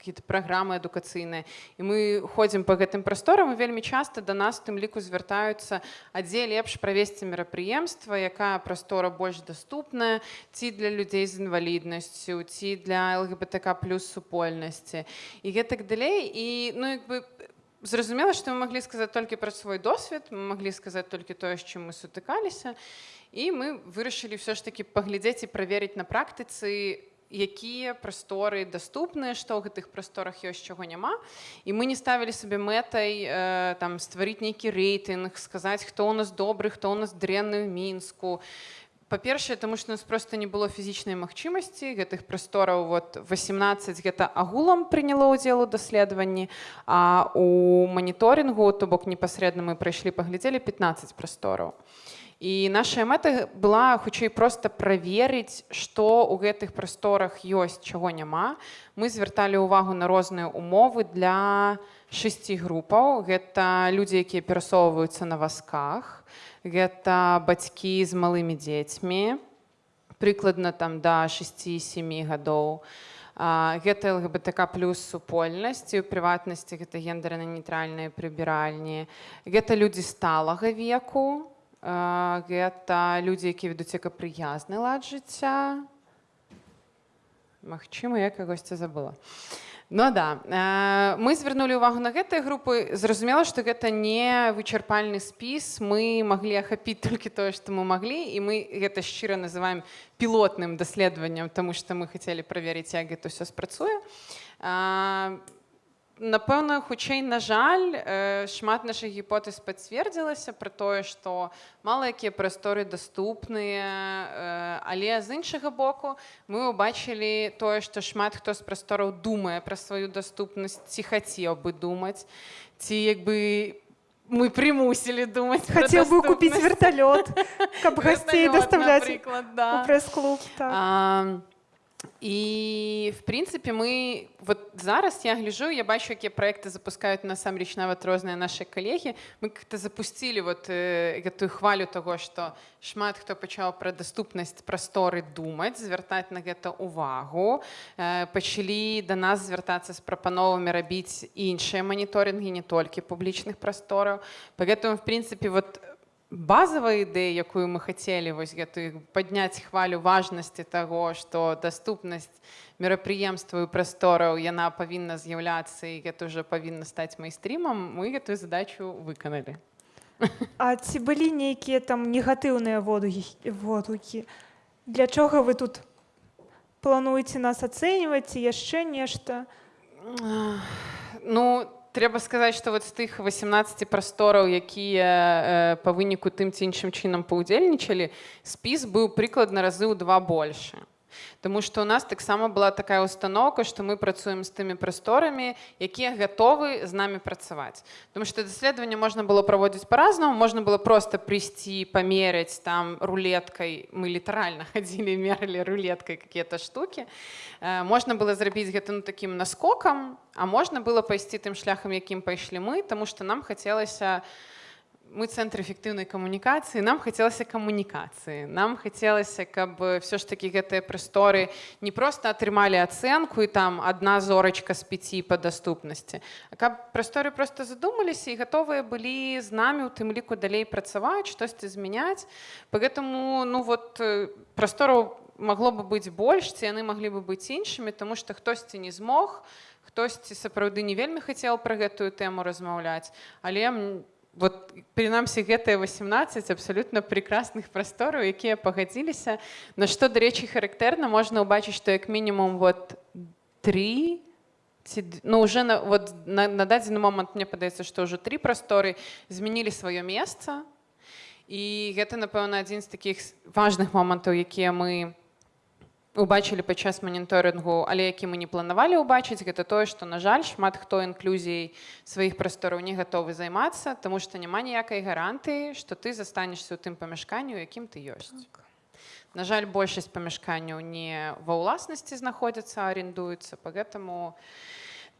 какие-то праграмы адукацыйныя і мы ходзім по гэтым прасторам і вельмі часта да нас тым ліку звяртаюцца а дзе лепш правесці мерапрыемства якая прастора больш доступная ці для людзей з інваліднасцю ці для лгбтк плюс супольнасці і гэтак далей. І ну як бы зразумела што мы маглі сказаць толькі пра свой досвед мы маглі сказаць толькі тое з чым мы сутыкаліся мы вырашылі все ж таки паглядзець і праверыць на практыцы якія прасторы даступныя што ў гэтых прасторах ёсць чаго няма. І мы не ставілі сабе мэтай э, там стварыць нейкі рэйтынг сказаць хто у нас добры хто у нас дрэнны ў мінску. Па-першае таму што нас просто не было фізічнай магчымасці гэтых прастораў вот 18 гэта агулам прыняло ўдзел у даследаванні а у маніторынгу то бок непасрэдна мы прайшлі паглядзелі 15 прастораў і І наша мэта была хутчэй проста праверыць, што ў гэтых прасторах ёсць, чаго няма. Мы звярталі ўвагу на розныя умовы для шасці групаў. Гэта людзі, якія перасоўваюцца на вазках. Гэта бацькі з малымі дзецьмі, прыкладна там да 6-7 гадоў. Гэта ЛГБТК плюс супольнасці, у прыватнасці гэта гендерна-нейтральныя прыбіральні. Гэта людзі сталага веку, гэта людзі якія ведуць экапрыязны лад жыцця Магчыма я кагосьці забыла Ну да мы звярнулі ўвагу на гэтыя групы зразумела што гэта не вычарпальны спіс мы маглі ахапіць толькі тое што мы маглі і мы гэта шчыра называем пілотным даследаваннем тому што мы хацелі праверыць як гэта ўсё спрацуе а, напэўна хутчэй на жаль шмат нашых гіпотэз пацвердзілася пра тое што мала якія прасторы даступныя але з іншага боку мы ўбачылі тое што шмат хто з прастораў думае пра сваю даступнасць ці хацеў бы думаць ці як бы мы прымусілі думаць хацеў бы купіць верталёт каб гасцей даставляць да. прэс-клуб так. І в прынцыпе мы вот зараз я гляжу я бачу якія проекты запускаюць насамрэч нават розныя наши калегі мы как-то запустили вот э, гэтую хвалю того что шмат хто пачаў пра даступнасць прасторы думаць звяртаць на гэта увагу. Э, пачалі да нас звяртацца з прапановамі рабіць іншыя маніторинги не толькі публічных прастораў поэтому в прынцыпе вот базовая ідэя якую мы хацелі вось гэтую падняць хвалю важнасці таго што даступнасць мерапрыемстваў прастораў яна павінна з'яўляцца і гэта ўжо павінна стаць майстрімам мы гэтую задачу выканалі А ці былі нейкія там негатыўныя водгукі для чога вы тут плануеце нас ацэньваць ці яшчэ нешта ну там трэба сказаць што вот з тых 18 прастораў якія э, па выніку тым ці іншым чынам паўдзельнічалі спіс быў прыкладна разы ў два больше Таму што ў нас таксама была такая установка, што мы працуем з тымі прасторамі, якія гатовы з намі працаваць. Таму што даследаванне можна было праводзіць па-разнаму, можна было проста прыйсці, памерыць там рулеткай, мы літаральна хадзілі, мералі рулеткай какія-то штукі. Можна было зрабіць гэта ну, такім наскокам, а можна было пайсці тым шляхам, якім пайшлі мы, таму што нам хацелася, мы цэнтр эфектыўнай камунікацыі нам хацелася камунікацыі нам хацелася каб все ж таки гэтыя прасторы не просто атрымалі ацэнку і там одна зорачка з пяці па даступнасці каб прасторы просто задумаліся і гатовыя былі з намі у тым ліку далей працаваць штосьці змяняць поэтому ну вот прастору магло бы быць больш ці яны маглі бы быць іншымі тому что хтосьці не змог хтосьці сапраўды не вельмі хацеў пра гэтую тэму размаўляць але мне вот прынамсі гэтыя 18 абсалютна прекрасных прастораў якія пагадзіліся на што дарэчы характэрна можна ўбачыць што як мінімум вот три ці ну уже на вот на, на дадзены момант мне падаецца што ўжо тры прасторы змянілі сваё месца і гэта напэўна адзін з такіх важных момантаў якія мы убачылі падчас маніторынгу але які мы не планавалі ўбачыць гэта тое што на жаль шмат хто інклюзій сваіх прастораў не гатовы займацца тому што няма ніякай гарантыі што ты застанешся ў тым памяшканню якім ты ёсць так. на жаль большасць памяшканняў не ва ўласнасці знаходзяцца арендуецца по гэтаму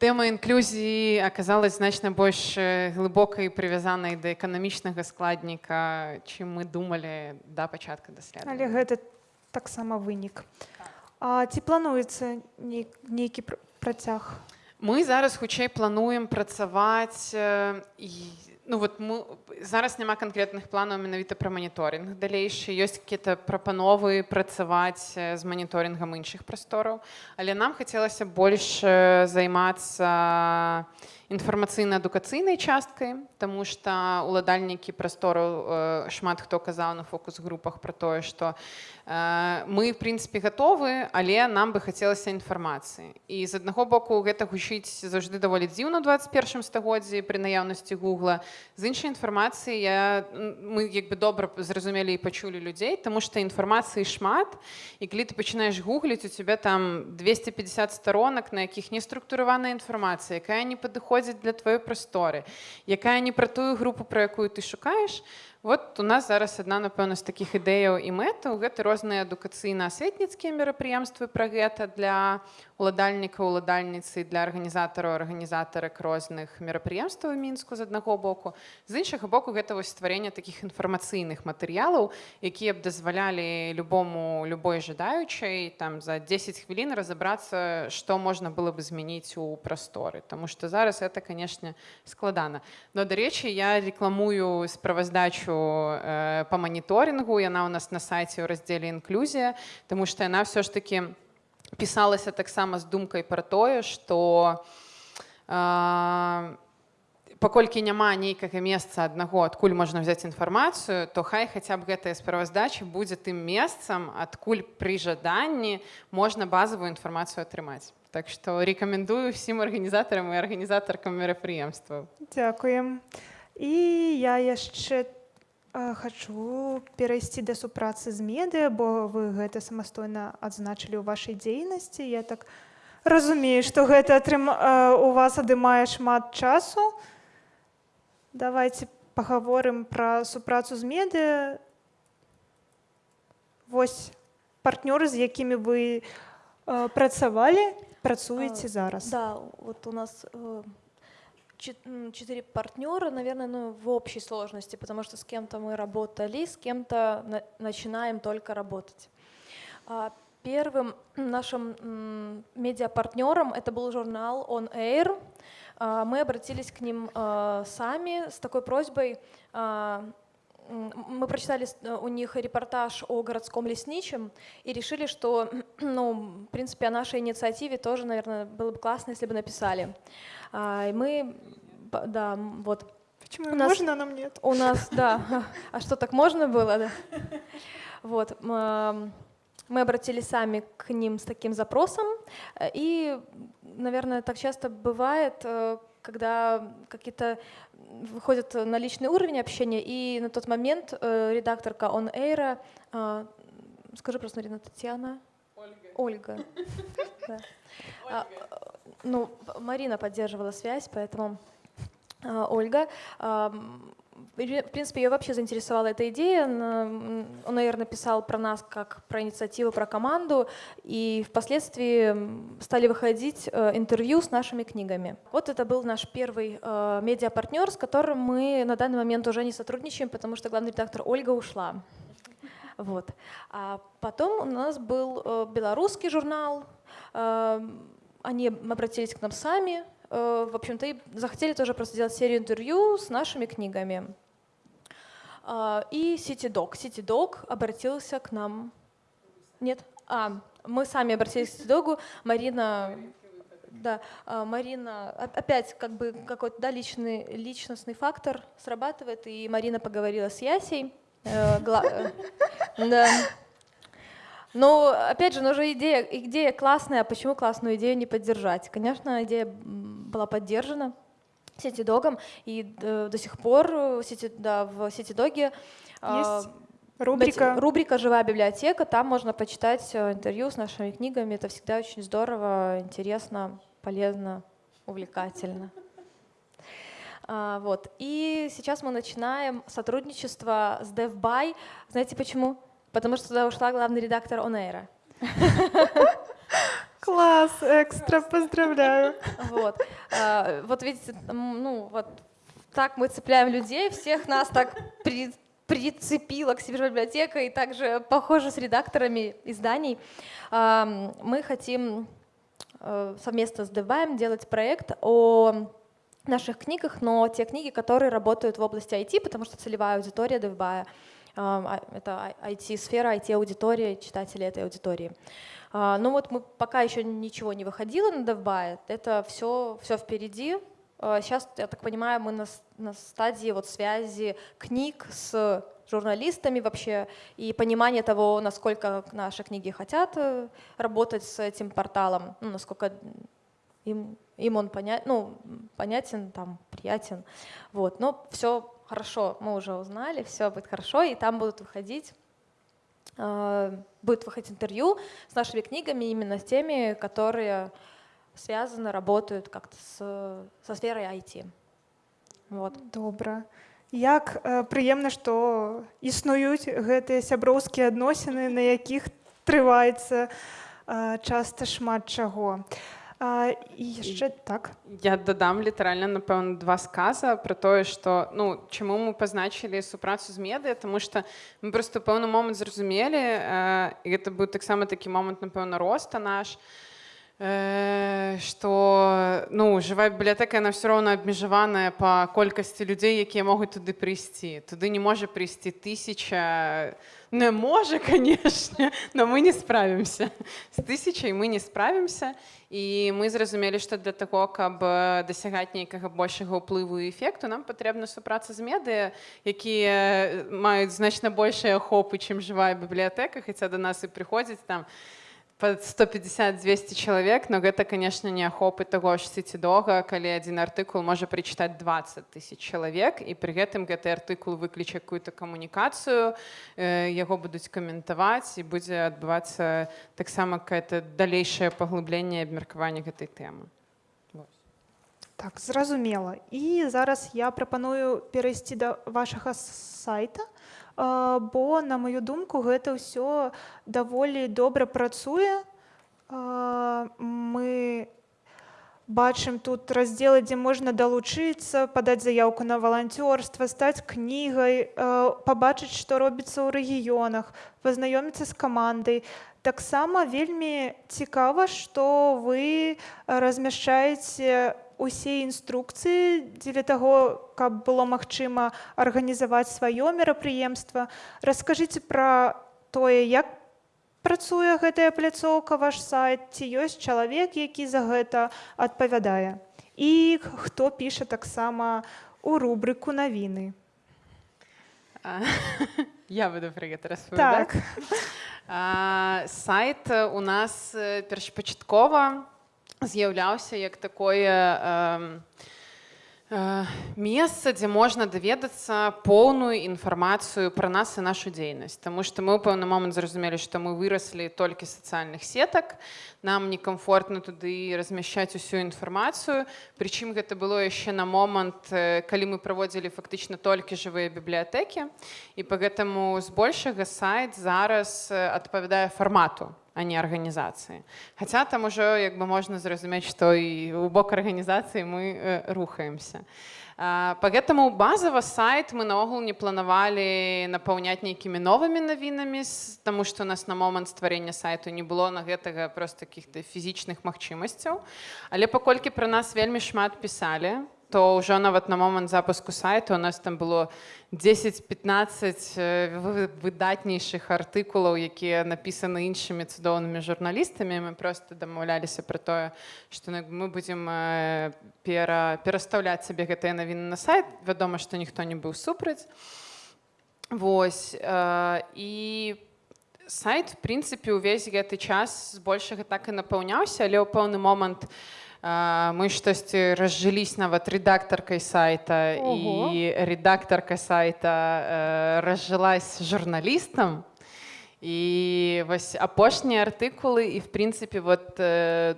Тэма інклюзіі аказалась значна больш глыбокай прывязанай да эканамічнага складніка, чым мы думалі да пачатка даследавання. Але гэта таксама вынік. А ці плануецца ней- нейкі пр- працяг? Мы зараз хутчэй плануем працаваць э, ну вот мы зараз няма канкрэтных планаў менавіта пра маніторинг далейшы ёсць какие-то прапановы працаваць э, з маніторынгам іншых прастораў але нам хацелася больш э, займацца інфармацыйна-адукацыйнай часткай тому что уладальнікі прастораў э, шмат хто казаў на фокус-групах про тое что э, мы в прынцыпе гатовы але нам бы хацелася інфармацыі і з аднаго боку гэта гучыць заўжды даволі дзіўна ў 21 стагоддзі пры наяўнасці гугла. З іншай інфармацыі я мы як бы добра зразумелі і пачулі людзей тому что інфармацыі шмат і калі ты пачынаеш гугліць у тебя там 250 сторонак на якіх не структураваная інфармацыя якая не падыходзіць для тваёй прасторы якая не пра тую групу про якую ты шукаеш. Вот у нас зараз адна напэўна з такіх ідэяў і мэтаў. Гэта розныя адукацыйна-асветніцкія мерапрыемствы пра гэта для уладальніка уладальніцы для арганізатараў арганізатарак розных мерапрыемстваў у мінску з аднаго боку. З іншага боку гэта вось стварэнне такіх інфармацыйных матэрыялаў якія б дазвалялі любому любой жадаючай там за 10 хвілін разабрацца што можна было бы змяніць у прасторы. Таму што зараз это канешне складана. Но дарэчы я рекламую справаздачу э, по маніторынгу. Яна у нас на сайце ў раздзеле інклюзія тому что яна все ж таки пісалася таксама з думкай пра тое что э, паколькі няма нейкага месца аднаго адкуль можна взять інфармацыю то хай хаця б гэтая справаздача будзе тым месцам адкуль пры жаданні можна базовую інфармацыю атрымаць так что рекомендую всім арганізатарам і арганізатаркам мерапрыемстваў Дзякуем. І я яшчэ хачу перайсці да супрацы з медыа, бо вы гэта самастойна адзначылі ў вашай дзейнасці. Я так разумею, што гэта атрым... у вас адымае шмат часу. Давайте пагаворым пра супрацу з медыа. Вось партнёры, з якімі вы працавалі, працуеце зараз. Да, вот у нас э, четыре партнера, наверное, ну, в общей сложности, потому что с кем-то мы работали, с кем-то на- начинаем только работать. А, Первым нашим медиапартнером это был журнал On Air. А, Мы обратились к ним а, сами с такой просьбой. Мы прочитали у них репортаж о городском лесничем и решили, что, ну, в принципе, о нашей инициативе тоже, наверное, было бы классно, если бы написали. А, И мы, да, вот Почему У нас- можно, а нам нет? у нас, да. А что, так можно было, да? Вот. Мы обратились сами к ним с таким запросом. И, наверное, так часто бывает, э, когда какие-то выходят на личный уровень общения, и на тот момент э, редакторка On Air, э, скажи просто, Марина, Татьяна? Ольга. Да. А, Ну, Марина поддерживала связь, поэтому а, Ольга. ам, в принципе, ее вообще заинтересовала эта идея. Он, наверное, писал про нас как про инициативу, про команду, и впоследствии стали выходить э, интервью с нашими книгами. Вот это был наш первый э, медиапартнер, с которым мы на данный момент уже не сотрудничаем, потому что главный редактор Ольга ушла. Вот. А потом у нас был э, белорусский журнал. Они обратились к нам сами, э, в общем-то, и захотели тоже просто сделать серию интервью с нашими книгами. А, И CityDog. CityDog обратился к нам. Нет? А, мы сами обратились к CityDog. Марина да, а, Марина, опять как бы какой-то да, личный, личностный фактор срабатывает, и Марина поговорила с Ясей. э, гла- э, да. Но, опять же, ну же идея, идея классная, а почему классную идею не поддержать? Конечно, идея была поддержана Сетидогом, и э, до сих пор э, Сети- да, в Сетидоге Есть рубрика. рубрика «Живая библиотека», там можно почитать э, интервью с нашими книгами, это всегда очень здорово, интересно, полезно, увлекательно. А, Вот. И сейчас мы начинаем сотрудничество с DevBuy. Знаете почему? Потому что туда ушла главный редактор Онейра. Класс, экстра, поздравляю. Вот. А, вот видите, ну вот так мы цепляем людей, всех нас так при- прицепила к себе библиотека и также похоже с редакторами изданий. Ам, Мы хотим э, совместно с DevBuy делать проект о наших книгах, но те книги, которые работают в области IT, потому что целевая аудитория а, это IT-сфера, IT-аудитория, читатели этой аудитории. А, Ну вот мы пока еще ничего не выходило на DevBuy, это все, все впереди. А, Сейчас, я так понимаю, мы на, на стадии вот связи книг с журналистами вообще и понимание того, насколько наши книги хотят э, работать с этим порталом, ну, насколько им, им он поня- ну, понятен, там, приятен. Вот. Но все хорошо, мы уже узнали, все будет хорошо, и там будут выходить э, будет выходить интервью с нашими книгами, именно с теми, которые связаны, работают как-то с, со сферой IT. Вот. Добра. Як э, прыемна, што існуюць гэтыя сяброўскія адносіны, на якіх трываецца э, часта шмат чаго. А, і яшчэ так. Я дадам літаральна напэўна два сказа про тое што ну чаму мы пазначылі супрацу з медыя тому что мы просто пэўны момант зразумелі э, гэта быў таксама такі момант напэўна роста наш э, што ну жывая бібліятэка яна все роўна абмежаваная па колькасці людзей якія могуць туды прыйсці туды не можа прыйсці тысяча не можа канешне но мы не справімся з тысячай мы не справімся і мы зразумелі што для таго каб э, дасягаць нейкага большага ўплыву і эфекту нам патрэбна супраца з медыя якія маюць значна большыя ахопы чым жывая бібліятэка хаця да нас і прыходзіць там под 150-200 чалавек но гэта конечно не ахопы таго ж сецідога калі адзін артыкул можа прачытаць 20 тысяч чалавек і пры гэтым гэты артыкул выкліча какую-то камунікацыю э, яго будуць каментаваць і будзе адбывацца таксама какая-то далейшае паглыбленне абмеркавання гэтай тэмы Так, зразумела. І зараз я прапаную перайсці да вашага сайта, а, бо на маю думку гэта ўсё даволі добра працуе. Мы бачым тут раздзелы, дзе можна далучыцца, падаць заяўку на валанцёрства, стаць кнігай, пабачыць, што робіцца ў рэгіёнах, пазнаёміцца з камандай. Таксама вельмі цікава, што вы размяшчаеце усе інструкцыі дзеля таго, каб было магчыма арганізаваць сваё мерапрыемства. Раскажыце пра тое, як працуе гэтая пляцоўка, ваш сайт, ці ёсць чалавек, які за гэта адпавядае. І хто піша таксама у рубрыку навіны. Я буду пра гэта распавядаць Так. А, сайт у нас першапачаткова з'яўляўся як такое э, месца, дзе можна даведацца поўную інфармацыю пра нас і нашу дзейнасць. Таму што мы ў пэўны момант зразумелі, што мы выраслі толькі сацыяльных сетак. Нам некамфортна туды размяшчаць усю інфармацыю. Прычым гэта было яшчэ на момант, калі мы праводзілі фактычна толькі жывыя бібліятэкі. І па гэтаму збольшага сайт зараз адпавядае фармату а не арганізацыі. Хаця там ужо як бы можна зразумець, што і ў бок арганізацыі мы э, рухаемся. Па гэтаму базава сайт мы наогул не планавалі напаўняць нейкімі новымі навінамі, таму што у нас на момант стварення сайту не было на гэтага проста каких-то фізічных магчымасцяў. Але паколькі пра нас вельмі шмат пісалі, то ўжо нават на момант запуску сайту у нас там было 10-15 э, вы- выдатнейшых артыкулаў, якія напісаны іншымі цудоўнымі журналістамі. Мы просто дамаўляліся пра тое, што ну, мы будзем э, пера, перастаўляць сабе гэтыя навіны на сайт. Вядома, што ніхто не быў супраць. Вось э, і сайт в прынцыпе ўвесь гэты час збольшага так і напаўняўся, але ў пэўны момант э, мы штосьці разжылись нават рэдактаркай сайта Ого. і рэдактарка сайта э, разжылась журналістам. І вось апошнія артыкулы і в прынцыпе вот э,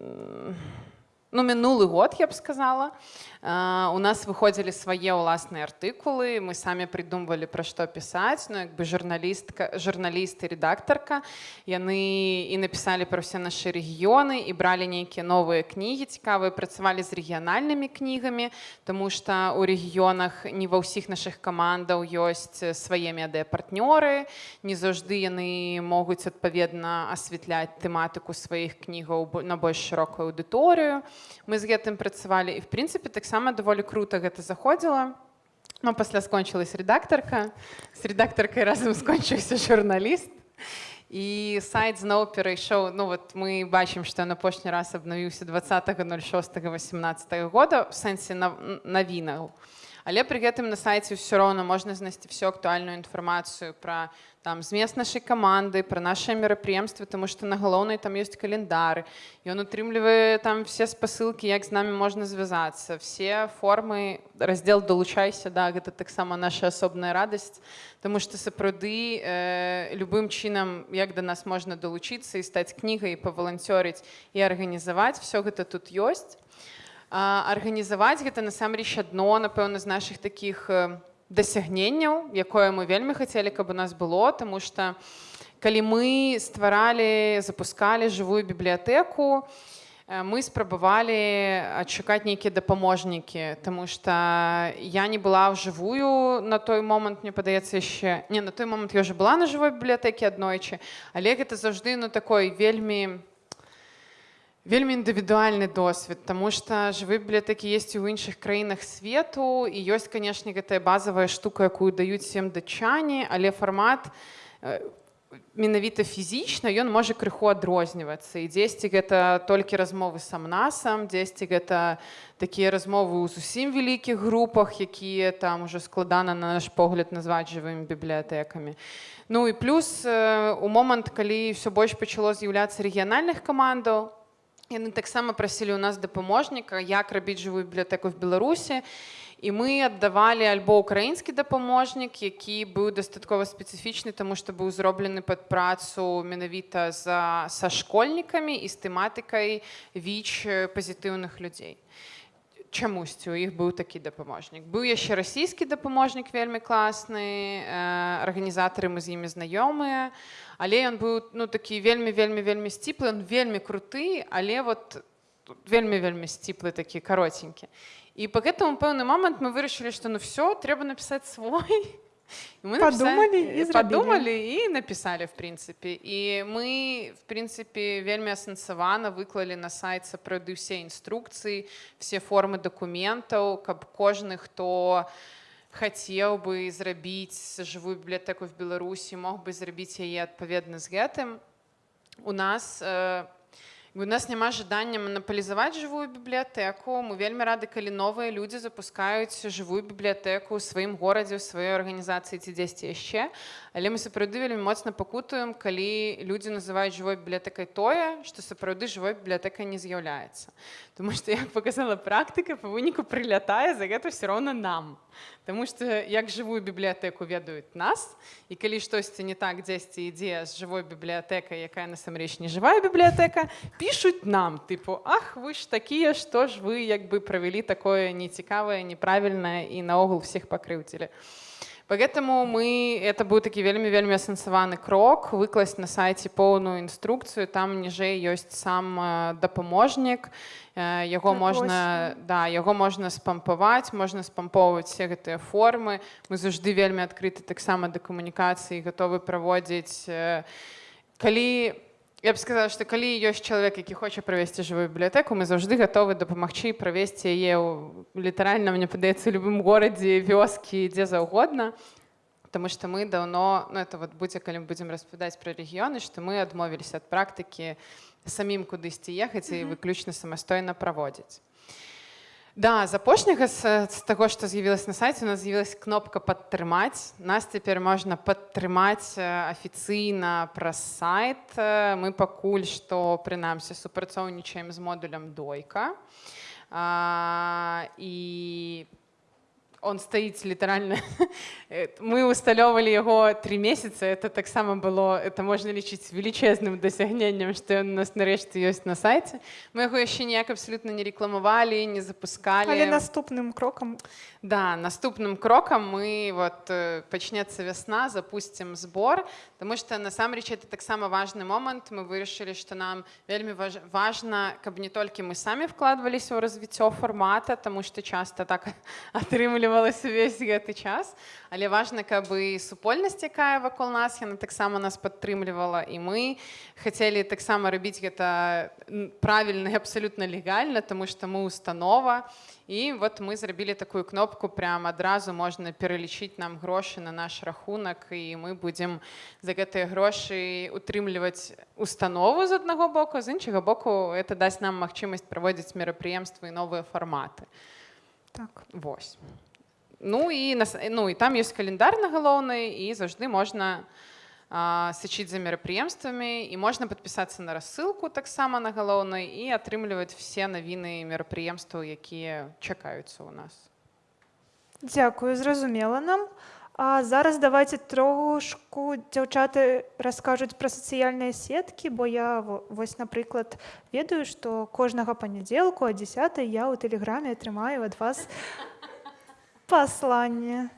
м, ну, минулый год, я бы сказала. У нас выходили свае ўласныя артыкулы мы самі придумывалі пра што пісаць ну як бы журналістка журналіст і редактарка яны і напісалі пра ўсе нашы рэгіёны і бралі нейкія новыя кнігі цікавыя працавалі з рэгіянальнымі кнігамі тому что у рэгіёнах не ва ўсіх наших камандаў ёсць свае медыапартнёры не заўжды яны могуць адпаведна асвятляць тэматыку сваіх кнігаў на больш шырокую аўдыторыю. Мы з гэтым працавалі. І в прынцыпе таксама таксама даволі круто гэта заходзіла но пасля скончылась редактарка з редактаркай разам скончыўся журналіст і сайт зноў перайшоў ну вот мы бачым што на апошні раз абнавіўся 20.06 18 года в сэнсе навінаў але пры гэтым на сайце ўсё роўна можна знайсці всю актуальную інфармацыю пра там змест нашай каманды пра нашыя мерапрыемствы тому что на галоўнай там ёсць календары. Ён утрымлівае там все спасылкі як з намі можна звязацца все формы раздзел далучайся да гэта таксама наша асобная радасць тому что сапраўды э, любым чынам як да нас можна далучыцца і стаць кнігай па валанцёрыць і арганізаваць все гэта тут ёсць арганізаваць гэта насамрэч адно напэўна з наших таких э, дасягненняў якое мы вельмі хацелі каб у нас было тому что калі мы стваралі запускалі жывую бібліятэку мы спрабавалі адшукаць нейкія дапаможнікі тому что я не была ў жывую на той момант мне падаецца яшчэ не на той момант я уже была на жывой бібліятэкі аднойчы але гэта заўжды ну такой вельмі не вельмі індывідуальны досвед тому что жывы бібліятэкі есть у іншых краінах свету і ёсць канешне гэтая базовая штука якую даюць всем датчане але фармат э, менавіта фізічна ён можа крыху адрознівацца. І дзесьці гэта толькі размовы сам насам дзесьці гэта такія размовы ў зусім вялікіх групах якія там уже складана на наш погляд назваць жывымі бібліятэкамі. Ну і плюс э, у момант калі все больш пачало з'яўляцца рэгіянальных камандаў Яны таксама прасілі ў нас дапаможніка, як рабіць жывую бібліятэку в Беларусі. І мы аддавалі альбо ўкраінскі дапаможнік, які быў дастаткова спецыфічны, таму што быў зроблены пад працу менавіта за, са школьнікамі і з тэматыкай віч пазітыўных людзей. Чамусьці у іх быў такі дапаможнік. Быў яшчэ расійскі дапаможнік вельмі класны, арганізатары мы з імі знаёмыя але ён быў ну такі вельмі вельмі вельмі сціплы он вельмі круты але вот вельмі вельмі сціплы такі каротенькі і по гэтаму пэўны момант мы вырашылі што ну все трэба напісаць свой мы подумали і подумали і напісалі в прынцыпе і мы в прынцыпе вельмі асэнсавана выклалі на сайт сапраўды ўсе інструкцыі все формы дакументаў каб кожны хто хацеў бы зрабіць жывую бібліятэку в беларусі мог бы зрабіць яе адпаведна з гэтым у нас э, у нас няма жадання манапалізаваць жывую бібліятэку мы вельмі рады калі новыя людзі запускаюць жывую бібліятэку ў сваім горадзе ў сваёй арганізацыі ці дзесьці яшчэ але мы сапраўды вельмі моцна пакутуем калі людзі называюць жывой бібліятэкай тое што сапраўды жывой бібліятэкай не з'яўляецца Таму што як показала практыка па выніку прылятае за гэта все роўна нам. Таму што як жывую бібліятэку ведаюць нас і калі штосьці не так дзесьці ідзе з жывой бібліятэкай якая насамрэч не жывая бібліятэка пішуць нам тыпу ах вы ж такія што ж вы як бы правялі такое нецікавае неправільнае і наогул всех пакрыўцілі. Поэтому мы это быў такі вельмі вельмі асэнсаваны крок выкласць на сайце поўную інструкцыю там ніжэй ёсць сам дапаможнік яго можна да яго можна спампаваць можна спампоўваць все гэтыя формы мы заўжды вельмі адкрыты таксама да камунікацыі гатовы праводзіць калі Я б сказала, што калі ёсць чалавек, які хоча правесці жывую бібліятэку, мы заўжды гатовы дапамагчы правесці яе літаральна мне падаецца любым горадзе вёскі дзе заўгодна. Таму што мы даўно ну, это вот будзе калі мы будзем распавядаць пра рэгіёны, што мы адмовіліся ад практыкі самім кудысьці ехаць і выключна самастойна праводзіць. Да, з апошняга з, з таго, што з'явілася на сайце, у нас з'явілася кнопка падтрымаць. Нас цяпер можна падтрымаць афіцыйна праз сайт. Мы пакуль што прынамсі супрацоўнічаем з модулем дойка. А, і он стаіць літаральна мы усталёўвалі яго три месяца это таксама было это можна лічыць велічэзным дасягненнем што ён у нас нарэшце ёсць на сайце мы яго яшчэ ніяк абсалютна не рэкламавалі не запускалі Але наступным крокам да наступным крокам мы вот э, пачнецца вясна запусцім збор Таму што насамрэч это таксама важны момант мы вырашылі што нам вельмі важ, важна каб не толькі мы самі вкладваліся ў развіццё фармата тому што часта так атрымлівалася увесь гэты час але важна каб і супольнасць якая вакол нас яна таксама нас падтрымлівала і мы хацелі таксама рабіць гэта правільна і абсалютна легальна тому што мы установа і вот мы зрабілі такую кнопку прям адразу можна пералічыць нам грошы на наш рахунак і мы будзем за гэтыя грошы утрымліваць установу з аднаго боку з іншага боку это дасць нам магчымасць праводзіць мерапрыемствы і новыя фарматы так Вось Ну і ну і там ёсць календар на галоўны і заўжды можна сачыць за мерапрыемствамі і можна падпісацца на рассылку таксама на галоўнай і атрымліваць все навіны мерапрыемстваў якія чакаюцца ў нас. Дзякую зразумела нам. А зараз давайте трошку дзяўчаты раскажуць пра сацыяльныя сеткі бо я вось напрыклад ведаю што кожнага панядзелку а 10 я ў тэлеграме атрымаю ад вас пасланне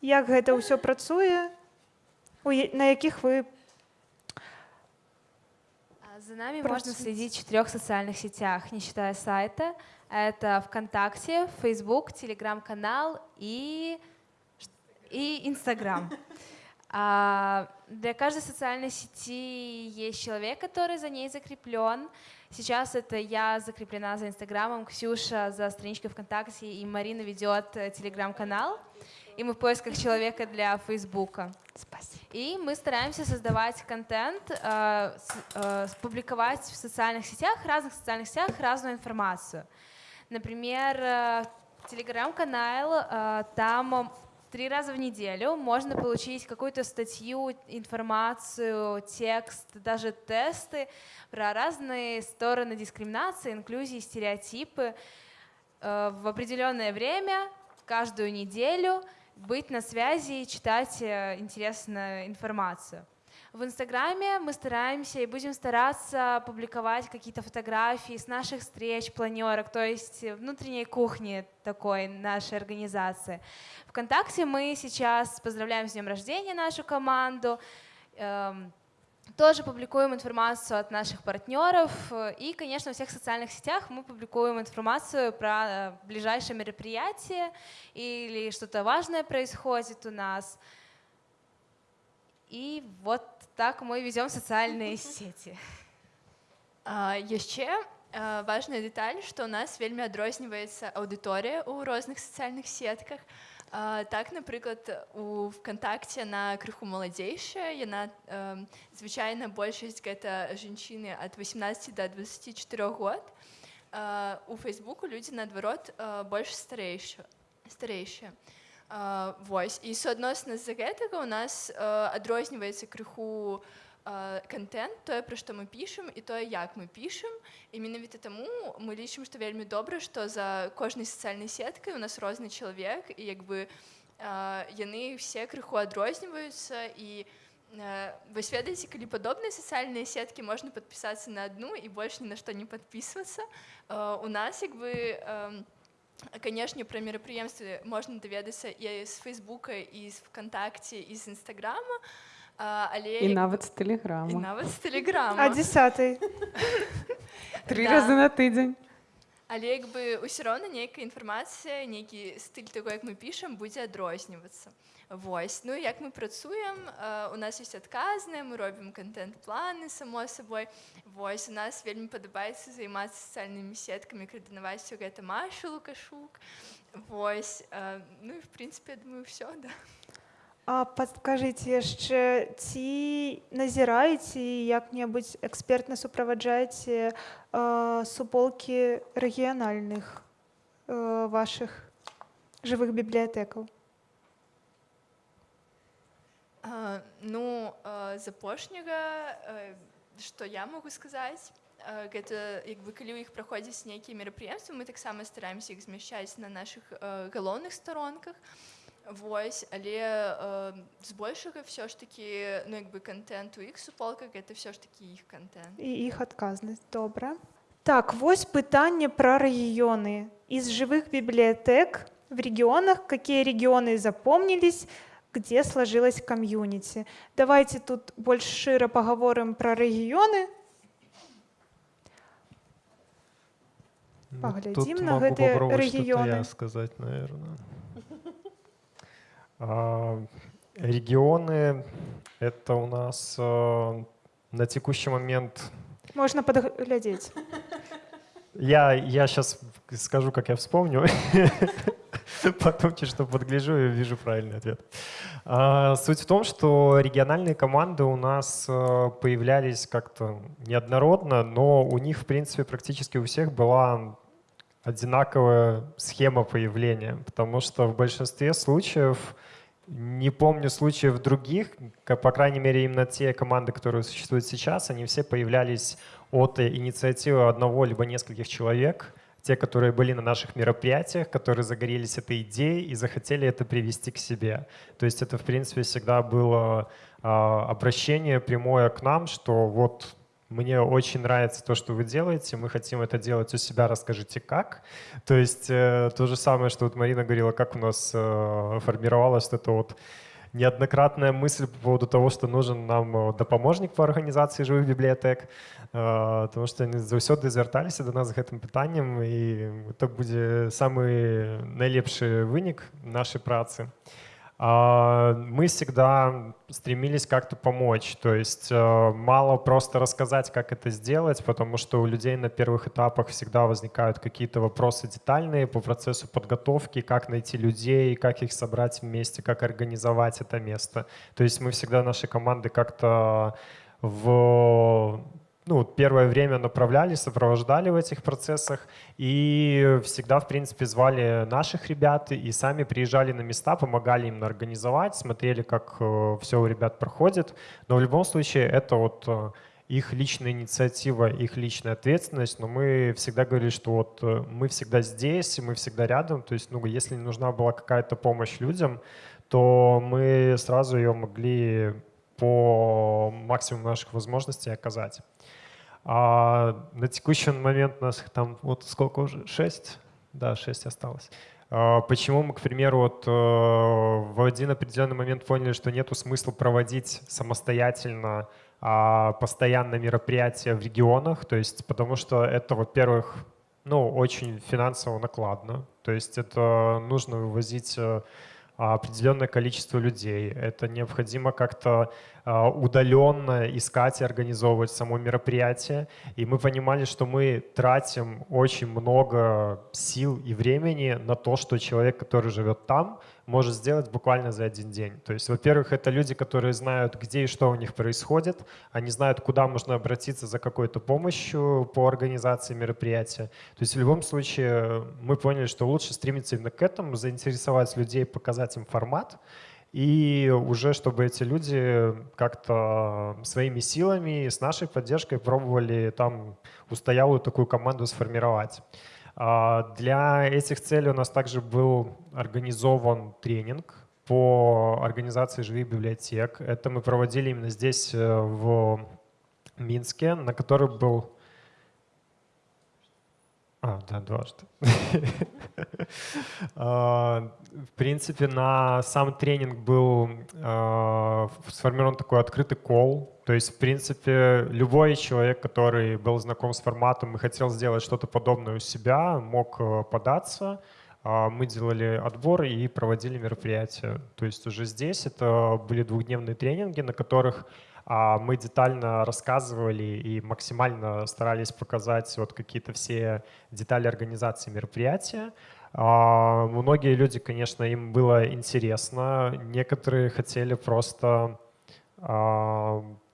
як гэта ўсё працуе на якіх вы За нами можно следить в четырех социальных сетях, не считая сайта. Это ВКонтакте, Facebook, Телеграм-канал и, и Инстаграм. А для каждой социальной сети есть человек, который за ней закреплен. Сейчас это я закреплена за Инстаграмом, Ксюша за страничкой ВКонтакте, и Марина ведет Телеграм-канал и мы в поисках человека для Фейсбука. Спасибо. И мы стараемся создавать контент, э, э, публиковать в социальных сетях, разных социальных сетях разную информацию. Например, э, телеграм-канал, э, там три раза в неделю можно получить какую-то статью, информацию, текст, даже тесты про разные стороны дискриминации, инклюзии, стереотипы э, в определенное время, каждую неделю – быть на связи и читать э, интересную информацию. В Инстаграме мы стараемся и будем стараться публиковать какие-то фотографии с наших встреч, планерок, то есть внутренней кухни такой нашей организации. Вконтакте мы сейчас поздравляем с днем рождения нашу команду, эм, тоже публикуем информацию от наших партнеров. И, конечно, в всех социальных сетях мы публикуем информацию про э, ближайшее мероприятие или что-то важное происходит у нас. И вот так мы ведем социальные сети. А, яшчэ важная деталь, што у нас вельмі адрозніваецца аўдыторыя ў розных сацыяльных сетках. А, так, напрыклад, у вКтакце на крыху маладзейшая, яна э, звычайна большасць гэта жанчыны ад 18 до 24 год. Э, у фейсбуку людзі наадварот больш старэйшыя старэйшыя. Э, вось. І суадносна з-за гэтага у нас э, адрозніваецца крыху, контент тое пра што мы пішам і тое як мы пішам. І менавіта таму мы лічым што вельмі добра што за кожнай сацыяльнай сеткай у нас розны чалавек і як бы яны все крыху адрозніваюцца. І вось ведаеце калі падобныя сацыяльныя сеткі можна падпісацца на адну і больш ні на што не падпісвацца. У нас як бы канешне пра мерапрыемствы можна даведацца і з фейсбука і з вКтакце і з нстаграма а але і нават з тэлеграма нават з тэлеграма а десятый? Три разы на тыдзень але як бы ўсё роўна нейкая інфармацыя нейкі стыль таго як мы пішам будзе адрознівацца Вось. Ну як мы працуем у нас ёсць адказныя мы робім контент-планы само сабой Вось у нас вельмі падабаецца займацца сацыяльнымі сеткамі каардынаваць гэта машу лукашук. Вось ну і в прынцыпе думаю ўсё да. А падкажыце яшчэ ці назіраеце як-небудзь экспертна суправаджаеце э, суполкі рэгіянальных э, вашых жывых бібліятэкаў? Ну з апошняга што я могу сказаць гэта як бы калі ў іх праходзяць нейкія мерапрыемствы мы таксама стараемся іх змяшчаць на наших галоўных старонках Вось але э, збольшага все ж таки ну як бы контент у іх суполках это все ж таки іх контент. І іх адказнасць добра. Так вось пытанне пра рэгіёны. Из живых библиотек в регионах какие регионы запомнились где сложилась комьюнити давайте тут больш шчыра паговорым пра рэгіёны Ну, Поглядим тут на что-то рэгіёны. я сказать, наверное. А, Регионы — это у нас э, на текущий момент... можна падглядзець Я, я сейчас скажу, как я вспомню. Потом чуть что подгляжу и вижу правильный ответ. А, Суть в том, что региональные команды у нас э, появлялись как-то неоднородно, но у них, в принципе, практически у всех была одинаковая схема появления, потому что в большинстве случаев, не помню случаев других, по крайней мере именно те команды, которые существуют сейчас, они все появлялись от инициативы одного либо нескольких человек, те, которые были на наших мероприятиях, которые загорелись этой идеей и захотели это привести к себе. То есть это, в принципе, всегда было а, обращение прямое к нам, что вот мне очень нравится то, что вы делаете, мы хотим это делать у себя, расскажите как. То есть э, то же самое, что вот Марина говорила, как у нас э, формировалась вот эта вот неоднократная мысль по поводу того, что нужен нам э, дапаможнік по організації живих бібліотек, э, тому що вони заўсёды звярталіся до нас з гэтым пытаннем і это будзе самы найлепшы вынік нашай працы. А, Мы всегда стремились как-то помочь, то есть э, мало просто рассказать, как это сделать, потому что у людей на первых этапах всегда возникают какие-то вопросы детальные по процессу подготовки, как найти людей, как их собрать вместе, как организовать это место. То есть мы всегда наши команды как-то в ну, первое время направляли, сопровождали в этих процессах и всегда, в принципе, звали наших ребят и сами приезжали на места, помогали им организовать, смотрели, как все у ребят проходит. Но в любом случае это вот э, их личная инициатива, их личная ответственность, но мы всегда говорили, что вот э, мы всегда здесь, мы всегда рядом, то есть, ну, если нужна была какая-то помощь людям, то мы сразу ее могли по максимуму наших возможностей оказать. А на текущий момент у нас там вот сколько уже? Шесть? Да, шесть осталось. А Почему мы, к примеру, вот э, в один определенный момент поняли, что нету смысла проводить самостоятельно а, постоянно мероприятия в регионах, то есть потому что это, во-первых, ну, очень финансово накладно, то есть это нужно вывозить э, определенное количество людей. Это необходимо как-то а, удаленно искать и организовывать само мероприятие. И мы понимали, что мы тратим очень много сил и времени на то, что человек, который живет там, может сделать буквально за один день. То есть, во-первых, это люди, которые знают, где и что у них происходит, они знают, куда можно обратиться за какой-то помощью по организации мероприятия. То есть в любом случае мы поняли, что лучше стремиться именно к этому, заинтересовать людей, показать им формат, и уже чтобы эти люди как-то своими силами, с нашей поддержкой пробовали там устоялую такую команду сформировать. А, Для этих целей у нас также был организован тренинг по организации живых библиотек. Это мы проводили именно здесь, э, в Минске, на который был... А, да, дважды. А, В принципе, на сам тренинг был а, сформирован такой открытый кол. То есть, в принципе, любой человек, который был знаком с форматом и хотел сделать что-то подобное у себя, мог э, податься. А, Мы делали отбор и проводили мероприятия. То есть уже здесь это были двухдневные тренинги, на которых а, мы детально рассказывали и максимально старались показать вот какие-то все детали организации мероприятия. А, Многие люди, конечно, им было интересно, некоторые хотели просто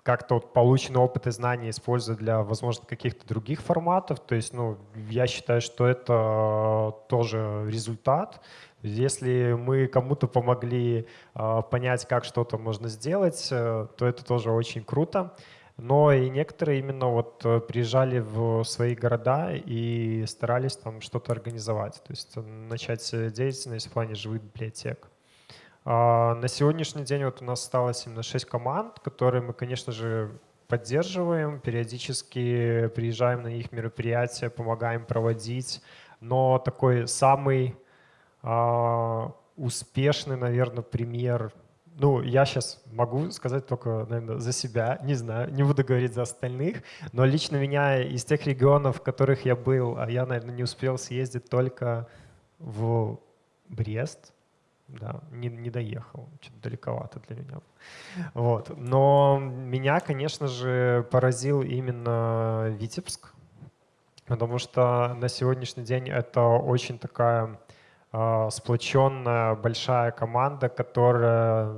как-то вот полученный опыт и знания использовать для, возможно, каких-то других форматов. То есть, ну, я считаю, что это тоже результат. Если мы кому-то помогли а, понять, как что-то можно сделать, э, то это тоже очень круто. но и некоторые именно вот э, приезжали в свои города и старались там что-то организовать, то есть э, начать деятельность в плане живых библиотек. А на сегодняшний день вот у нас осталось именно 6 команд, которые мы, конечно же, поддерживаем, периодически приезжаем на их мероприятия, помогаем проводить, но такой самый а, успешный, наверное, пример ну, я сейчас могу сказать только, наверное, за себя, не знаю, не буду говорить за остальных, но лично меня из тех регионов, в которых я был, а я, наверное, не успел съездить только в Брест, да, не, не доехал, что-то далековато для меня. Вот. Но меня, конечно же, поразил именно Витебск, потому что на сегодняшний день это очень такая а, сплоченная большая команда, которая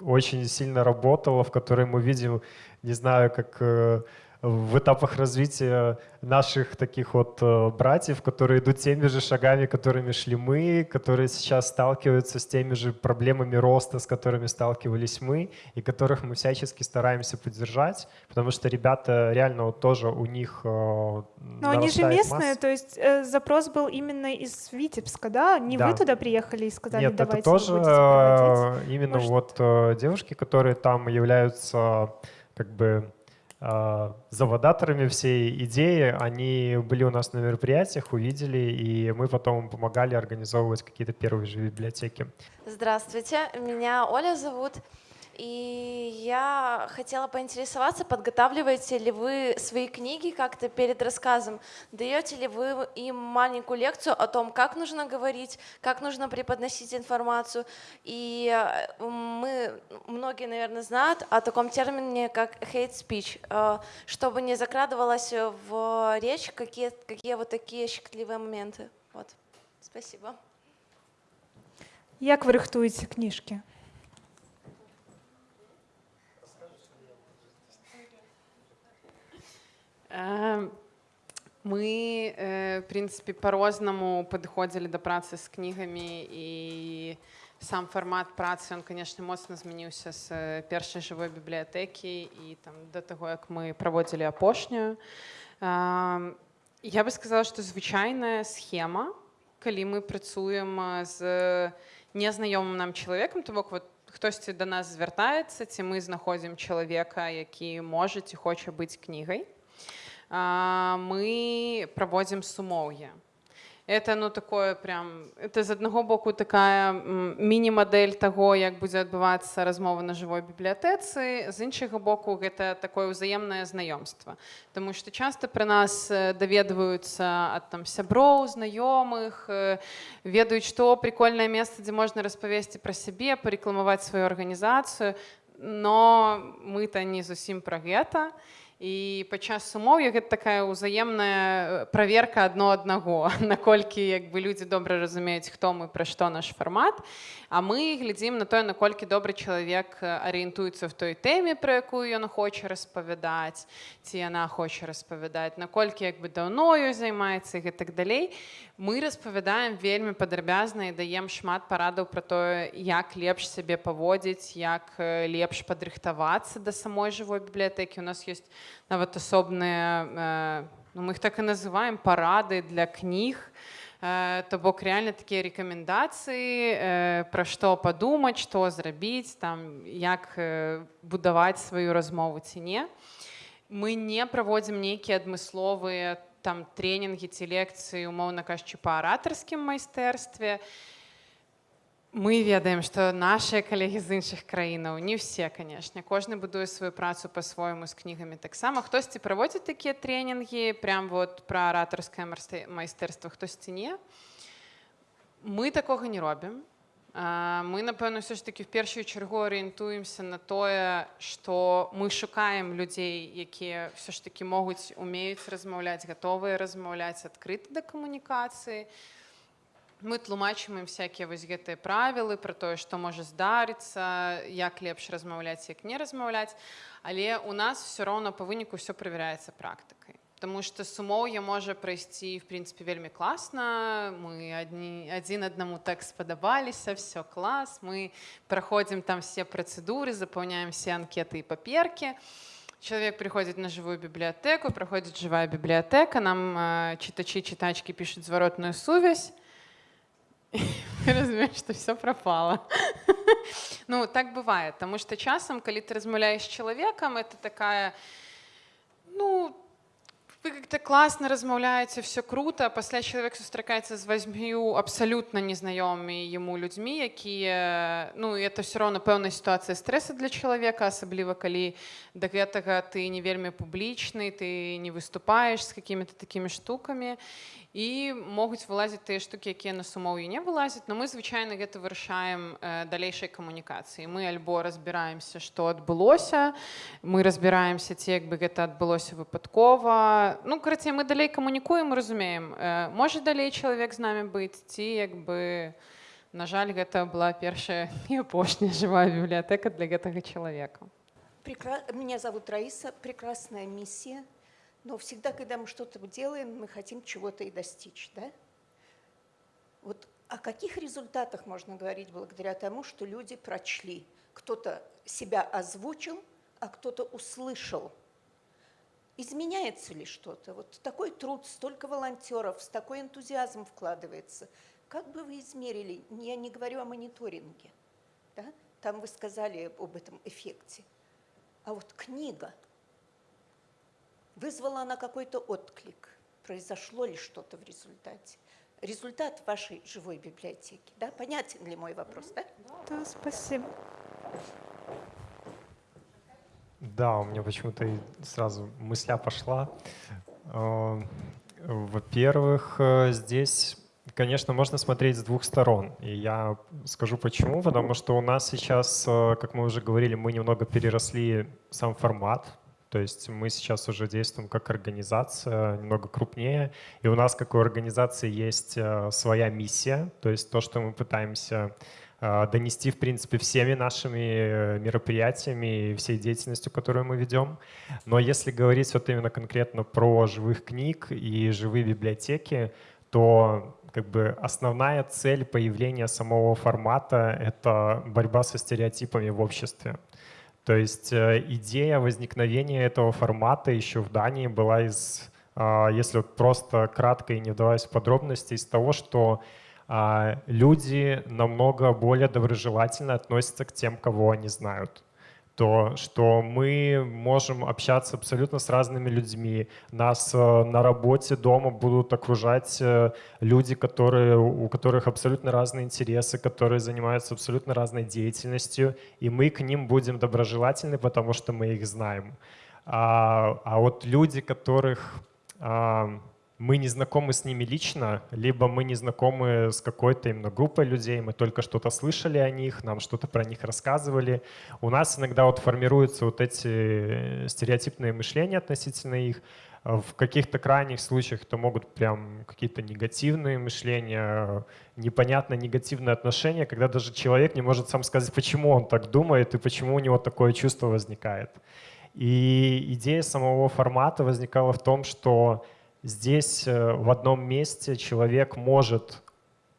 очень сильно работала, в которой мы видим, не знаю, как э, в этапах развития наших таких вот э, братьев, которые идут теми же шагами, которыми шли мы, которые сейчас сталкиваются с теми же проблемами роста, с которыми сталкивались мы, и которых мы всячески стараемся поддержать, потому что ребята реально вот тоже у них э, Но они же местные, масса. то есть э, запрос был именно из Витебска, да? Не да. вы туда приехали и сказали, Нет, давайте это тоже э, именно Может... вот э, девушки, которые там являются как бы заводаторами всей идеи. Они были у нас на мероприятиях, увидели, и мы потом помогали организовывать какие-то первые же библиотеки. Здравствуйте, меня Оля зовут. И я хотела поинтересоваться, подготавливаете ли вы свои книги как-то перед рассказом? Даете ли вы им маленькую лекцию о том, как нужно говорить, как нужно преподносить информацию? И э, мы, многие, наверное, знают о таком термине, как hate speech, э, чтобы не закрадывалось в речь какие, какие вот такие щекотливые моменты. Вот. Спасибо. Як ви рихтуєте книжки? мы, э, в принципе, по-рознаму падыходзілі да працы з кнігамі і сам фармат працы он конечно моцна змяніўся з першай жывой бібліятэкі і там да таго як мы праводзілі апошнюю эм, я бы сказала што звычайная схема калі мы працуем з незнаёмым нам чалавекам то бок вот хтосьці да нас звяртаецца ці мы знаходзім чалавека які можа ці хоча быць кнігай Мы проводим сумоўе. Это ну такое прям это з аднаго боку такая міні-мадэль таго, як будзе адбывацца размова на жывой бібліятэцы. З іншага боку гэта такое ўзаемнае знаёмства. Таму што часта пры нас даведваюцца ад там сяброў, знаёмых, ведаюць, што прикольнае месца, дзе можна распавесці пра сябе, парекламаваць сваю арганізацыю, но мы-то не зусім пра гэта. І падчас сумоўя гэта такая ўзаемная праверка адно аднаго, наколькі як бы людзі добра разумеюць, хто мы пра што наш фармат. А мы глядзім на тое, наколькі добры чалавек арыентуецца в той тэме, пра якую ён хоча распавядаць, ці яна хоча распавядаць, наколькі як бы даўною займаецца і так далей. Мы распавядаем вельмі падрабязна і даем шмат парадаў пра тое, як лепш сябе паводзіць, як лепш падрыхтавацца да самой жывой бібліятэкі. У нас ёсць нават асобныя ну, мы их так і называем парады для кніг то бок реально такія рэкамендацыі пра што падумаць што зрабіць там як будаваць сваю размову ці не мы не праводзім нейкія адмысловыя там тренінгі ці лекцыі умоўна кажучы па аратарскім майстэрстве і мы ведаем што нашыя калегі з іншых краінаў не ўсе канешне кожны будуе сваю працу по-свойму з кнігамі таксама хтосьці праводзіць такія тренінгі прям вот пра аратарскае майстэрства хтосьці не мы такога не робім мы напэўна все ж таки в першую чаргу арыентуемся на тое што мы шукаем людзей якія все ж таки могуць умеюць размаўляць гатовыя размаўляць адкрыты да камунікацыі. і мы тлумачым ім всякие вось гэтыя правілы про тое што можа здарыцца як лепш размаўляць як не размаўляць. Але у нас все роўно по выніку все правяраецца практыкай. Таму што сумоўе можа прайсці в прынцыпе вельмі класна. Мы адні адзін аднаму так спадабаліся все клас мы праходзім там все працэдуры запаўняем все анкеты і паперкі. Человек приходит на живую библиотеку, проходит живая библиотека, нам э, читачи, читачки пишут зворотную сувязь. Мы разумеем, что все пропало. ну, так бывает, потому что часом, когда ты размовляешь с человеком, это такая, ну, вы как-то классно размаўляеце все круто пасля чалавек сустракаецца з вазьмю абсалютна незнаёмымі яму людзьмі якія ну это все равно пэўная сітуацыя стрэса для чалавека асабліва калі да гэтага ты не вельмі публічны ты не выступаешь с какими-то такими штуками і могуць вылазіць тыя штукі якія на сумоўі не вылазяць но мы звычайна гэта вырашаем э, далейшай камунікацыі мы альбо разбіраемся што адбылося мы разбіраемся ці як бы гэта адбылося выпадкова ну карацей мы далей камунікуем разумеем э, можа далей чалавек з намі быць ці як бы на жаль гэта была першая і апошняя жывая бібліятэка для гэтага чалавека Прекра... Меня зовут Раиса. Прекрасная миссия. Но всегда, когда мы что-то делаем, мы хотим чего-то и достичь, да? Вот о каких результатах можно говорить благодаря тому, что люди прочли? Кто-то себя озвучил, а кто-то услышал. Изменяется ли что-то? Вот такой труд, столько волонтеров, с такой энтузиазм вкладывается. Как бы вы измерили? Я не говорю о мониторинге. Да? Там вы сказали об этом эффекте. А вот книга – Вызвала она какой-то отклик? Произошло ли что-то в результате? Результат вашей живой библиотеки, да? Понятен ли мой вопрос, да? Да, спасибо. Да, у меня почему-то сразу мысля пошла. Э, во-первых, э, здесь, конечно, можно смотреть с двух сторон. И я скажу почему. Потому что у нас сейчас, э, как мы уже говорили, мы немного переросли сам формат то есть мы сейчас уже действуем как организация, немного крупнее, и у нас, как у организации, есть э, своя миссия, то есть то, что мы пытаемся э, донести, в принципе, всеми нашими э, мероприятиями и всей деятельностью, которую мы ведем. Но если говорить вот именно конкретно про живых книг и живые библиотеки, то как бы основная цель появления самого формата — это борьба со стереотипами в обществе. То есть э, идея возникновения этого формата еще в Дании была из, а, если просто кратко и не вдаваясь в подробности, из того, что а, люди намного более доброжелательно относятся к тем, кого они знают то, что мы можем общаться абсолютно с разными людьми. Нас э, на работе, дома будут окружать э, люди, которые, у которых абсолютно разные интересы, которые занимаются абсолютно разной деятельностью, и мы к ним будем доброжелательны, потому что мы их знаем. А, а вот люди, которых мы не знакомы с ними лично, либо мы не знакомы с какой-то именно группой людей, мы только что-то слышали о них, нам что-то про них рассказывали. У нас иногда вот формируются вот эти стереотипные мышления относительно их. В каких-то крайних случаях это могут прям какие-то негативные мышления, непонятно негативные отношения, когда даже человек не может сам сказать, почему он так думает и почему у него такое чувство возникает. И идея самого формата возникала в том, что Здесь э, в одном месте человек может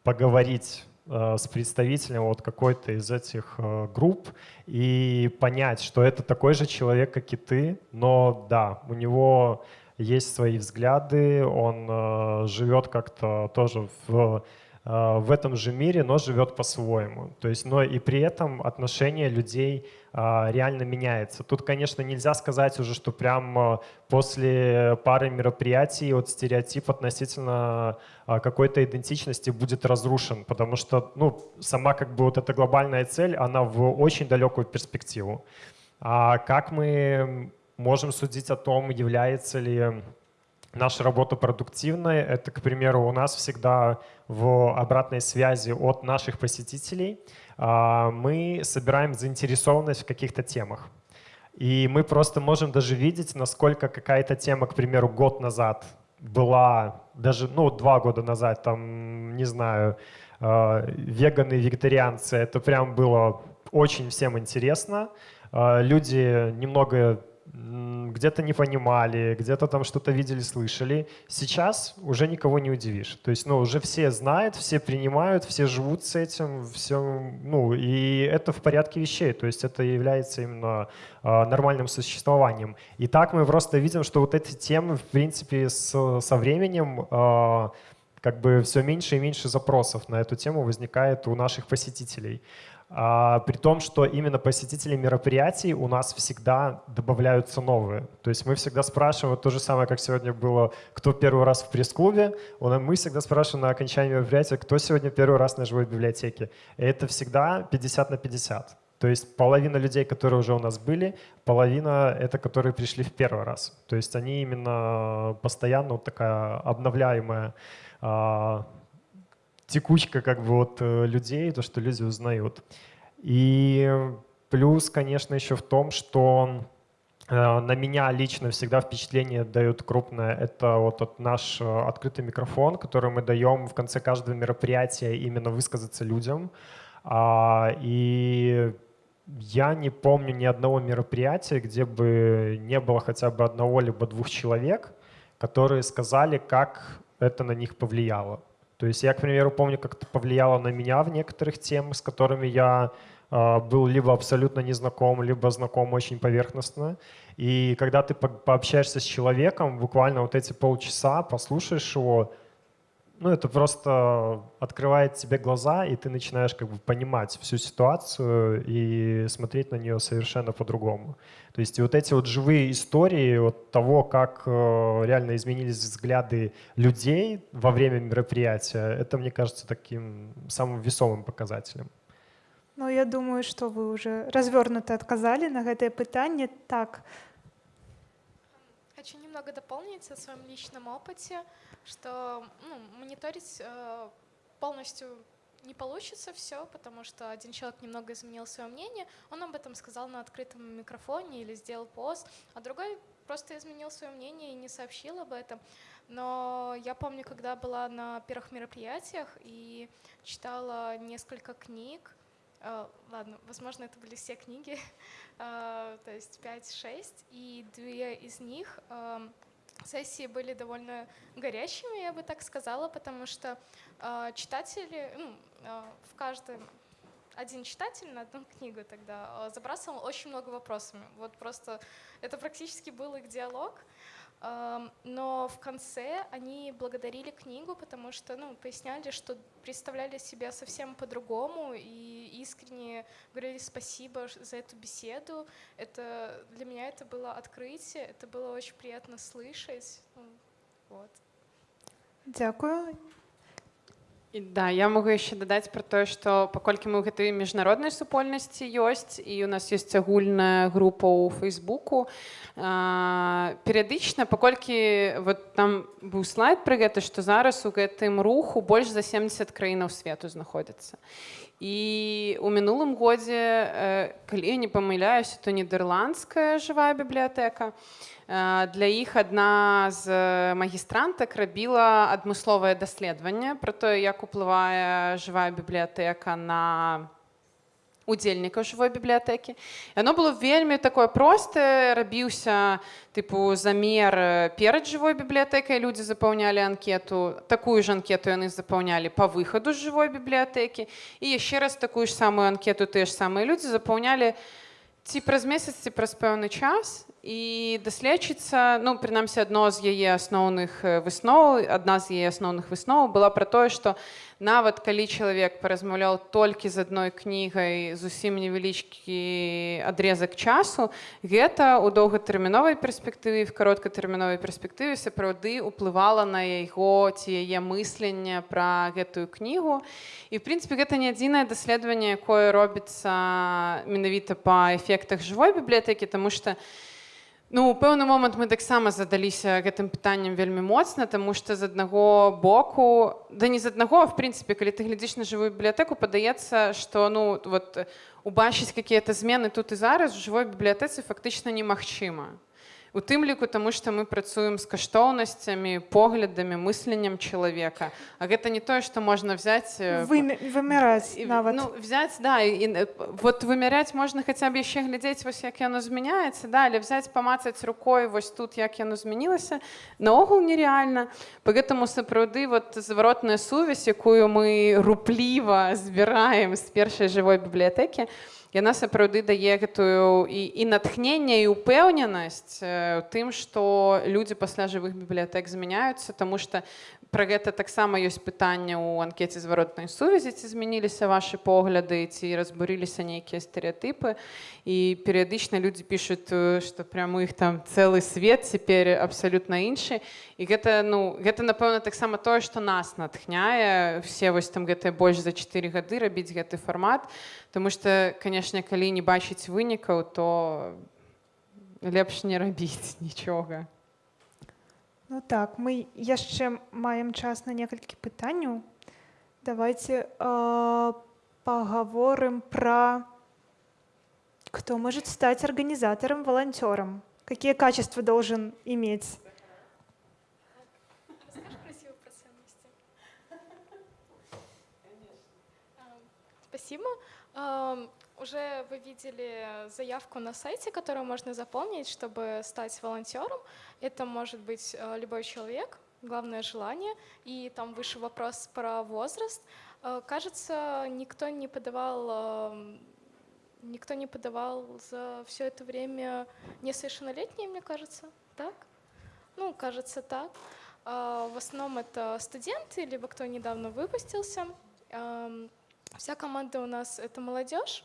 поговорить э, с представителем вот какой-то из этих э, групп и понять, что это такой же человек, как и ты, но да, у него есть свои взгляды, он живет как-то тоже в в этом же мире, но живет по-своему. То есть, но и при этом отношение людей э, реально меняется. Тут, конечно, нельзя сказать уже, что прям э, после пары мероприятий вот стереотип относительно какой-то идентичности будет разрушен, потому что ну, сама как бы вот эта глобальная цель, она в очень далекую перспективу. А как мы можем судить о том, является ли наша работа продуктивная. Это, к примеру, у нас всегда в обратной связи от наших посетителей а, мы собираем заинтересованность в каких-то темах. И мы просто можем даже видеть, насколько какая-то тема, к примеру, год назад была, даже, ну, два года назад, там, не знаю, а, веганы, вегетарианцы, это прям было очень всем интересно. А, люди немного где-то не понимали, где-то там что-то видели, слышали. Сейчас уже никого не удивишь. То есть, ну, уже все знают, все принимают, все живут с этим, все, ну, и это в порядке вещей. То есть это является именно э, нормальным существованием. И так мы просто видим, что вот эти темы, в принципе, с, со временем э, как бы все меньше и меньше запросов на эту тему возникает у наших посетителей. А, при том, что именно посетители мероприятий у нас всегда добавляются новые. То есть мы всегда спрашиваем, то же самое, как сегодня было, кто первый раз в пресс-клубе, мы всегда спрашиваем на окончании мероприятия, кто сегодня первый раз на живой библиотеке. И это всегда 50 на 50. То есть половина людей, которые уже у нас были, половина — это которые пришли в первый раз. То есть они именно постоянно вот такая обновляемая а, текучка как бы вот э, людей, то, что люди узнают. И плюс, конечно, еще в том, что э, на меня лично всегда впечатление дает крупное. Это вот от наш э, открытый микрофон, который мы даем в конце каждого мероприятия именно высказаться людям. А, и я не помню ни одного мероприятия, где бы не было хотя бы одного либо двух человек, которые сказали, как это на них повлияло. То есть я, к примеру, помню, как это повлияло на меня в некоторых темах, с которыми я э, был либо абсолютно незнаком, либо знаком очень поверхностно. И когда ты по пообщаешься с человеком, буквально вот эти полчаса, послушаешь его, ну, это просто открывает тебе глаза, и ты начинаешь как бы понимать всю ситуацию и смотреть на нее совершенно по-другому. То есть и вот эти вот живые истории вот того, как э, реально изменились взгляды людей во время мероприятия, это, мне кажется, таким самым весомым показателем. Ну, я думаю, что вы уже развернуто отказали на это питание. Так. Хочу немного дополнить о своем личном опыте что ну, мониторить э, полностью не получится все, потому что один человек немного изменил свое мнение, он об этом сказал на открытом микрофоне или сделал пост, а другой просто изменил свое мнение и не сообщил об этом. Но я помню, когда была на первых мероприятиях и читала несколько книг, э, ладно, возможно, это были все книги, э, то есть 5-6, и две из них э, сессии были довольно горячими, я бы так сказала, потому что э, читатели, ну, э, в каждом один читатель на одну книгу тогда забрасывал очень много вопросами. Вот просто это практически был их диалог. Но в конце они благодарили книгу, потому что ну, поясняли, что представляли себя совсем по-другому и искренне говорили спасибо за эту беседу. Это, для меня это было открытие, это было очень приятно слышать. Ну, вот. Дякую. І да я могу яшчэ дадаць пра тое што паколькі мы ў гэтай міжнароднай супольнасці ёсць і у нас ёсць агульная група ў фейсбуку. Перыядычна паколькі вот там быў слайд пра гэта што зараз у гэтым руху больш за 70 краінаў свету знаходзяцца. І у мінулым годзе калі я не памыляюся то нідерландская жывая бібліятэка для іх адна з магістрантак рабіла адмысловае даследаванне про тое як уплывае жывая бібліятэка на удзельнікаў жывой бібліятэкі яно было вельмі такое простае рабіўся тыпу замер перад жывой бібліятэкай людзі запаўнялі анкету такую ж анкету яны запаўнялі по выхаду з жывой бібліятэкі і яшчэ раз такую ж самую анкету тыя ж самыя людзі запаўнялі ці праз месяц ці праз пэўны час і даследчыца ну прынамсі адно з яе асноўных высноў адна з яе асноўных высноў была пра тое што нават калі чалавек паразмаўляў толькі з адной кнігай зусім невялічкі адрезак часу гэта ў доўгатэрміновай перспектыве в кароткатэрміновай перспектыве сапраўды ўплывала на яго ці яе мысленне пра гэтую кнігу і в прынцыпе гэта не адзінае даследаванне якое робіцца менавіта па эфектах жывой бібліятэкі тому что я Ну, у пэўны момант мы таксама задаліся гэтым пытаннем вельмі моцна, таму што з аднаго боку да не з аднаго, в прынцыпе, калі ты глядзіш на жывую бібліятэку, падаецца, што ну, вот, убачыць какія-то змены тут і зараз у жывой бібліятэцы фактычна немагчыма. у тым ліку тому што мы працуем з каштоўнасцямі поглядамі мысленнем чалавека А гэта не тое што можна взять вымяраць нават ну, взять да і, і вот вымяряць можна хаця б яшчэ глядзець вось як яно змяняецца да але взять памацаць рукой вось тут як яно змянілася наогул нереальна по гэтаму сапраўды вот зваротная сувязь якую мы рупліва збіраем з першай жывой бібліятэкі то яна сапраўды дае гэтую і, і натхнення і упэўненасць у тым што людзі пасля жывых бібліятэк змяняюцца тому что пра гэта таксама ёсць пытанне ў анкеце зваротнай сувязі ці змяніліся ваши погляды ці разбурыліся нейкія стэеатыпы і перыядычна людзі пишутць што прям у іх там цэлы свет цяпер абсалютна іншы. І гэта ну гэта напэўна таксама тое што нас натхняе. Все вось там гэтыя больш за чатыры гады рабіць гэты фармат. Таму што канешне калі не бачыць вынікаў то лепш не рабіць нічога Ну так, мы яшчэ маем час на некалькі пытанняў. Давайте э, поговорим про кто может стать организатором, волонтером. Какие качества должен иметь? Спасибо. Уже вы видели заявку на сайте, которую можно заполнить, чтобы стать волонтером. Это может быть э, любой человек, главное желание. И там выше вопрос про возраст. Э, кажется, никто не подавал, эм, никто не подавал за все это время несовершеннолетние, мне кажется, так? Ну, кажется, так. Э, в основном это студенты, либо кто недавно выпустился. Эм, вся команда у нас — это молодежь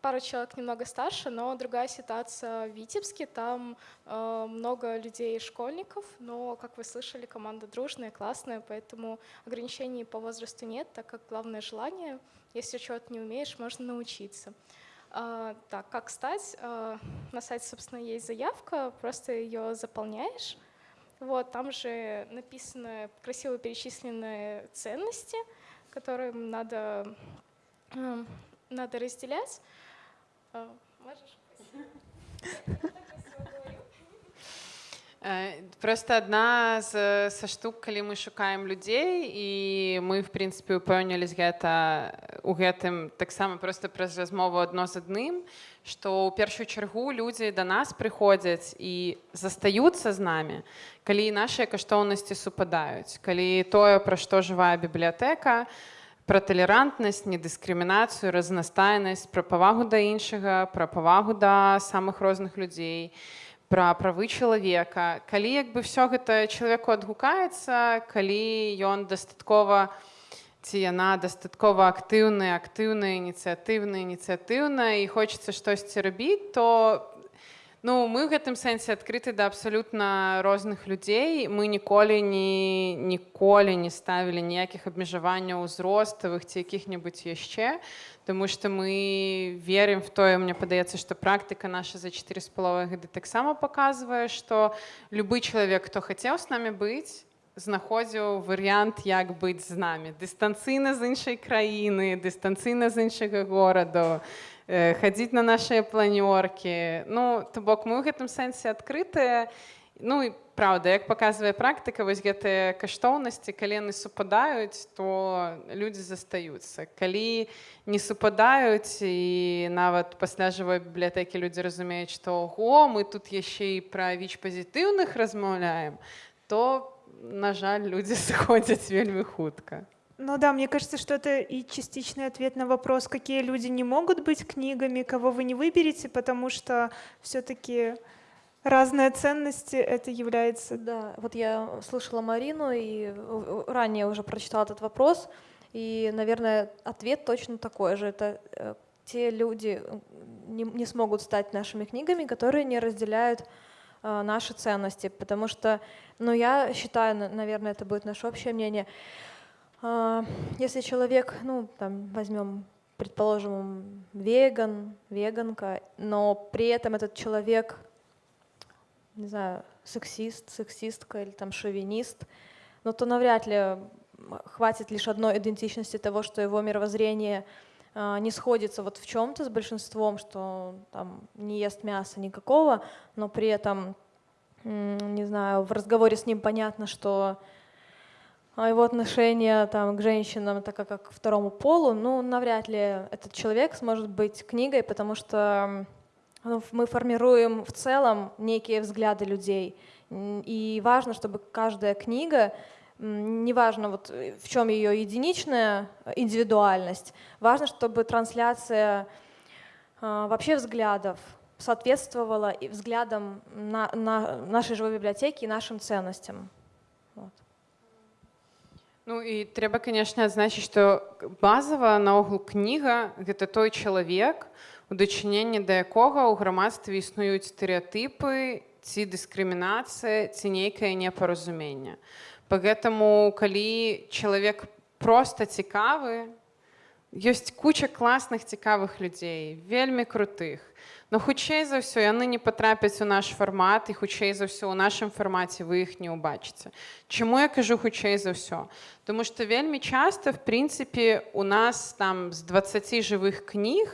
пару человек немного старше, но другая ситуация в Витебске. Там э, много людей школьников, но, как вы слышали, команда дружная, классная, поэтому ограничений по возрасту нет, так как главное желание. Если чего-то не умеешь, можно научиться. Э, так, как стать? Э, на сайте, собственно, есть заявка, просто ее заполняешь. Вот, там же написаны красиво перечисленные ценности, которые надо, э, надо разделять. Просто адна з са штук, калі мы шукаем людзей і мы в прынцыпе упэўнілись гэта у гэтым таксама просто праз размову адно з адным, што ў першую чаргу людзі да нас прыходзяць і застаюцца з намі, калі нашыя каштоўнасці супадаюць, калі тое, пра што жывая бібліятэка, пра талерантнасць, недыскрымінацыю, разнастайнасць, пра павагу да іншага, пра павагу да самых розных людзей, пра правы чалавека. Калі як бы все гэта чалавеку адгукаецца, калі ён дастаткова, ці яна дастаткова актыўная, актыўная, ініцыятыўная, ініцыятыўная і хочацца штосьці рабіць, то Ну мы ў гэтым сэнсе адкрыты да абсалютна розных людзей. Мы ніколі не, ніколі не ставілі ніякіх абмежаванняў узроставых ці якіх-небудзь яшчэ. Таму што мы верым в тое, мне падаецца, што практыка наша за чатыры з паловай гады таксама паказвае, што любы чалавек, хто хацеў з намі быць, знаходзіў варыянт як быць з намі дыстанцыйна з іншай краіны дыстанцыйна з іншага гораду хадзіць на нашыя планёркі ну то бок мы ў гэтым сэнсе адкрытыя ну і праўда як паказвае практыка вось гэтыя каштоўнасці калі яны супадаюць то людзі застаюцца. Калі не супадаюць і нават пасля жывой бібліятэкі людзі разумеюць што ого мы тут яшчэ і пра віч пазітыўных размаўляем то на жаль людзі сыходзяць вельмі хутка Ну да, мне кажется, что это и частичный ответ на вопрос, какие люди не могут быть книгами, кого вы не выберете, потому что все-таки разные ценности это является. Да, вот я слышала Марину и ранее уже прочитала этот вопрос, и, наверное, ответ точно такой же. Это э, те люди не, не смогут стать нашими книгами, которые не разделяют э, наши ценности, потому что, ну, я считаю, наверное, это будет наше общее мнение, если человек, ну, там, возьмем, предположим, веган, веганка, но при этом этот человек, не знаю, сексист, сексистка или там шовинист, ну, то навряд ли хватит лишь одной идентичности того, что его мировоззрение э, не сходится вот в чем-то с большинством, что там не ест мяса никакого, но при этом не знаю, в разговоре с ним понятно, что а, его отношение там, к женщинам, так как к второму полу, ну, навряд ли этот человек сможет быть книгой, потому что ну, мы формируем в целом некие взгляды людей. И важно, чтобы каждая книга, неважно вот в чем ее единичная индивидуальность, важно, чтобы трансляция а, вообще взглядов соответствовала и взглядам на, на нашей живой библиотеки и нашим ценностям. Вот. Ну і трэба канешне адзначыць што базава наогул кніга гэта той чалавек у дачыненні да якога ў грамадстве існуюць стэеатыпы ці дыскрымінацыя ці нейкае непаразуменне поэтому калі чалавек просто цікавы ёсць куча класных цікавых людзей вельмі крутых Но хутчэй за ўсё яны не патрапяць у наш фармат і хутчэй за ўсё ў нашым фармаце вы іх не ўбачыце. Чаму я кажу хутчэй за ўсё? Таму што вельмі часта в прынцыпе у нас там з 20 жывых кніг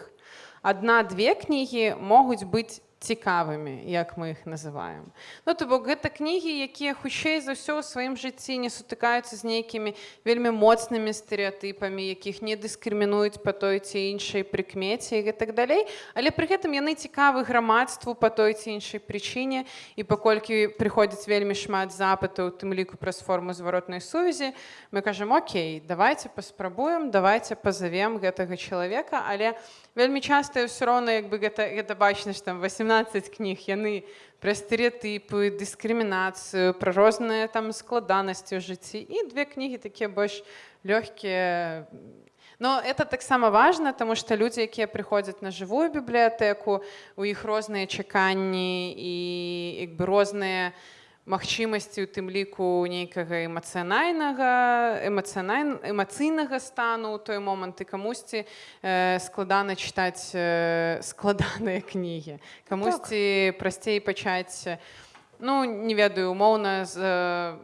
адна-две кнігі могуць быць Цікавымі як мы іх называем. Ну то бок гэта кнігі якія хутчэй за ўсё ў сваім жыцці не сутыкаюцца з нейкімі вельмі моцнымі стэеатыпамі якіх не дыскрымінуюць па той ці іншай прыкмеце і так далей. Але пры гэтым яны цікавы грамадству па той ці іншай прычыне. І паколькі прыходзіць вельмі шмат запытаў тым ліку праз форму зваротнай сувязі мы кажам Окей давайте паспрабуем давайте пазавем гэтага чалавека але вельмі часта ўсё роўна як бы гэта гэта бачна там 18 17 кніг яны пра стэеатыпы дыскрымінацыю пра розныя там складанасці ў жыцці і две кнігі такія больш лёгкія но это таксама важна тому што людзі якія прыходзяць на жывую бібліятэку у іх розныя чаканні і як бы розныя у магчымасці у тым ліку нейкага эмацыянальнага эмацыянальна эмацыйнага стану ў той момант і камусьці э, складана чытаць э, складаныя кнігі камусьці так. прасцей пачаць ну не ведаю умоўна з э,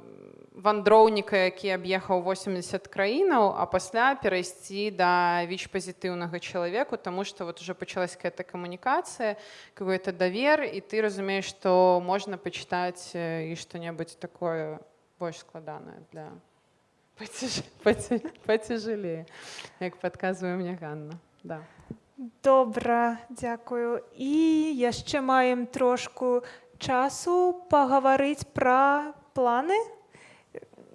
вандроўніка які аб'ехаў 80 краінаў а пасля перайсці да віч пазітыўнага чалавеку тому что вот уже пачалась какая-то камунікацыя какой-то давер і ты разумееш што можна пачытаць і што-небудзь такое больш складанае для пацяжелее як падказвае мне Ганна. Да. Добра дзякую. І яшчэ маем трошку часу пагаварыць пра планы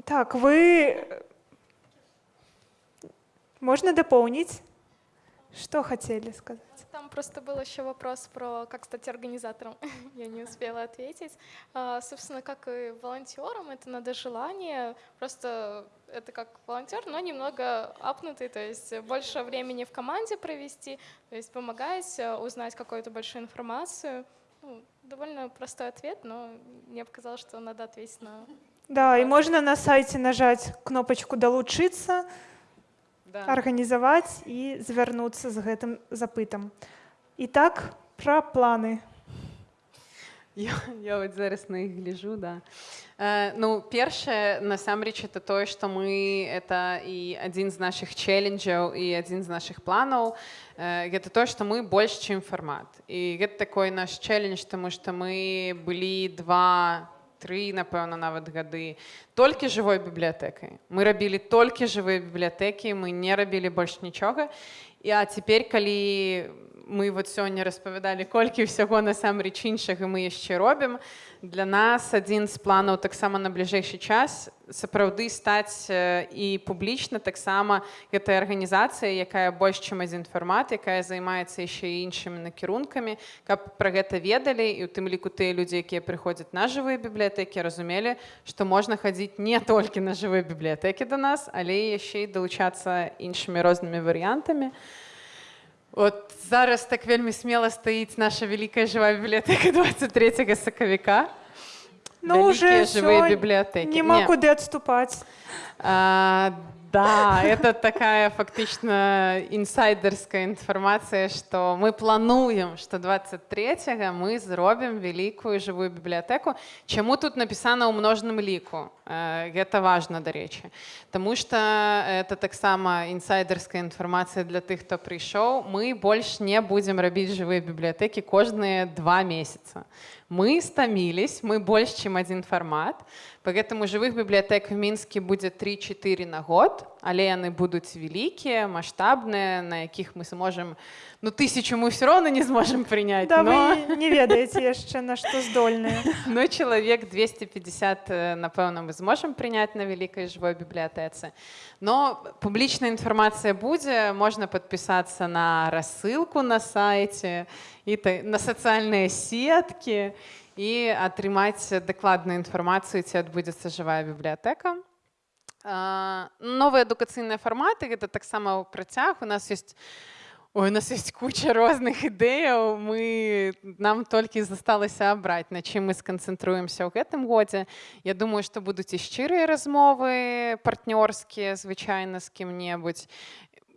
так, вы... Можно дополнить? Что хотели сказать? Там просто был еще вопрос про как стать организатором. Я не успела ответить. А, собственно, как и волонтером, это надо желание. Просто это как волонтер, но немного апнутый, то есть больше времени в команде провести, то есть помогать, э, узнать какую-то большую информацию. Ну, довольно простой ответ, но мне показалось, что надо ответить на да, и можно на сайте нажать кнопочку «Долучиться», да. организовать и завернуться с этим запытом. Итак, про планы. Я, я вот зараз на іх гляжу да э, ну першае насамрэч это тое што мы это і адзін з наших челленджаў і адзін з наших планаў э, гэта то што мы больш чым фармат і гэта такой наш челлендж тому што мы былі два тры напэўна нават гады толькі жывой бібліятэкай мы рабілі толькі жывыя бібліятэкі мы не рабілі больш нічога і а цяпер калі мы вот сёння распавядалі колькі ўсяго насамрэч іншага мы яшчэ робім. Для нас адзін з планаў таксама на бліжэйшы час сапраўды стаць і публічна таксама гэтая арганізацыя якая больш чым адзін фармат якая займаецца яшчэ іншымі накірункамі каб пра гэта ведалі і у тым ліку тыя людзі якія прыходзяць на жывыя бібліятэкі разумелі што можна хадзіць не толькі на жывыя бібліятэкі да нас але яшчэ і далучацца іншымі рознымі варыянтамі. і От зараз так вельмі смело стоїть наша велика жива бібліотека 23 сакавіка. Ну, уже живые библиотеки. Нема Ні. куди відступати. А, Да, это такая фактично інсайдерская інфармацыя, што мы плануем, што 23 мы зробім вялікую жывую бібліятэку. Чаму тут напісана ў множным ліку? Гэта важна, дарэчы. Таму што это таксама інсайдерская інфармацыя для тых, хто прыйшоў. Мы больш не будзем рабіць жывыя бібліятэкі кожныя два месяца. Мы стомились, мы больше, чем один формат, поэтому живых библиотек в Минске будет 3-4 на год, але яны будуць вялікія, маштабныя, на якіх мы сможем ну тысячу мы все равно не сможем принять. Да, но... вы не ведаеце яшчэ на што здольныя. Но человек 250, напэўна, мы зможам прыняць на вялікай жывой бібліятэцы. Но публічная інфармацыя будзе, можна падпісацца на рассылку на сайце і на сацыяльныя сеткі і атрымаць дакладную інфармацыю, ці адбудзецца жывая бібліятэка. Новыя адукацыйныя фарматы гэта таксама працяг. У нас ёсць Ой, у нас есть куча розных ідэяў. Мы нам толькі засталася абраць, на чым мы сканцэнтруемся ў гэтым годзе. Я думаю, што будуць і шчырыя размовы партнёрскія звычайна з кім-небудзь.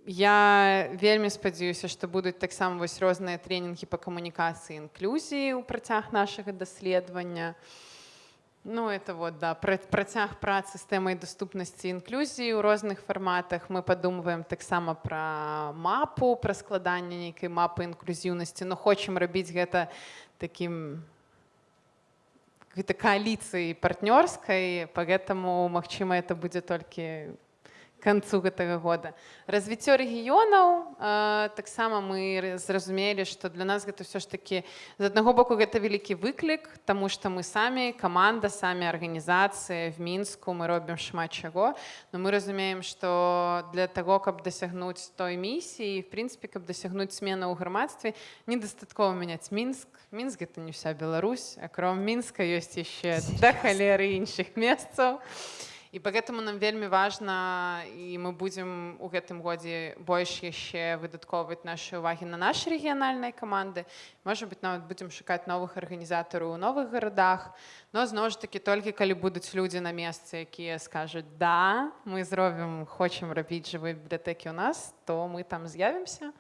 Я вельмі спадзяюся, што будуць таксама вось розныя тренінгі па камунікацыі інклюзіі ў працяг нашага даследавання. Ну, это вот, да, працяг працы з тэмай даступнасці інклюзіі ў розных фарматах. Мы падумваем таксама пра мапу, пра складанне нейкай мапы інклюзіўнасці, но хочам рабіць гэта такім гэта кааліцыяй партнёрскай, поэтому магчыма, это будзе толькі концу гэтага года. Развіццё рэгіёнаў таксама мы зразумелі што для нас гэта ўсё ж такі з аднаго боку гэта вялікі выклік тому что мы самі каманда самі арганізацыі в мінску мы робім шмат чаго но мы разумеем что для того каб дасягнуць той місіі в прынцыпе каб дасягнуць смену ў грамадстве недастаткова мяняць мінск. Мінск гэта не вся Беларусь акром мінска ёсць яшчэ да халеры іншых месцаў. і і поэтому нам вельмі важна і мы будзем у гэтым годзе больш яшчэ выдаткоўваць нашы увагі на нашы рэгіянальныя каманды можа быть нават будзем шукаць новых арганізатараў у новых гарадах но зноў ж таки толькі калі будуць людзі на месцы якія скажуць да мы зробім хочам рабіць жывыя бібліятэкі у нас то мы там з'явімся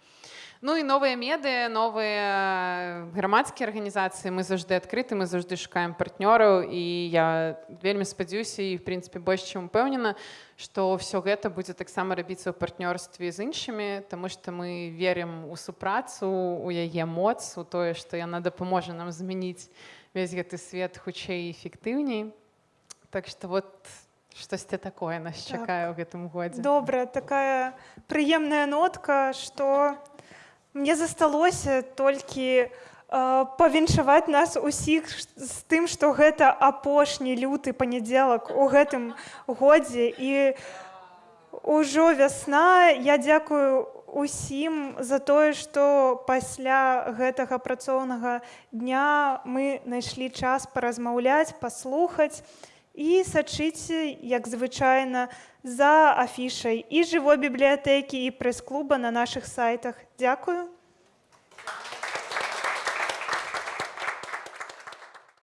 Ну і новыя меды новыя грамадскія арганізацыі мы заўжды адкрыты мы заўжды шукаем партнёраў і я вельмі спадзяюся і в прынцыпе больш чым упэўнена што ўсё гэта будзе таксама рабіцца ў партнёрстве з іншымі тому што мы верым у супрацу у яе моц у тое што яна дапаможа нам змяніць весь гэты свет хутчэй эфектыўней. Так что вот штосьці такое нас так. чакае ў гэтым годзе. Добра такая прыемная нотка что Мне засталося толькі э, павіншаваць нас усіх з тым, што гэта апошні люты панядзелак у гэтым годзе. І ўжо вясна. Я дзякую усім за тое, што пасля гэтага працоўнага дня мы знайшлі час паразмаўляць, паслухаць і сачыце, як звычайна, за афішай і жывой бібліятэкі і прэс-клуба на нашых сайтах. Дзякую.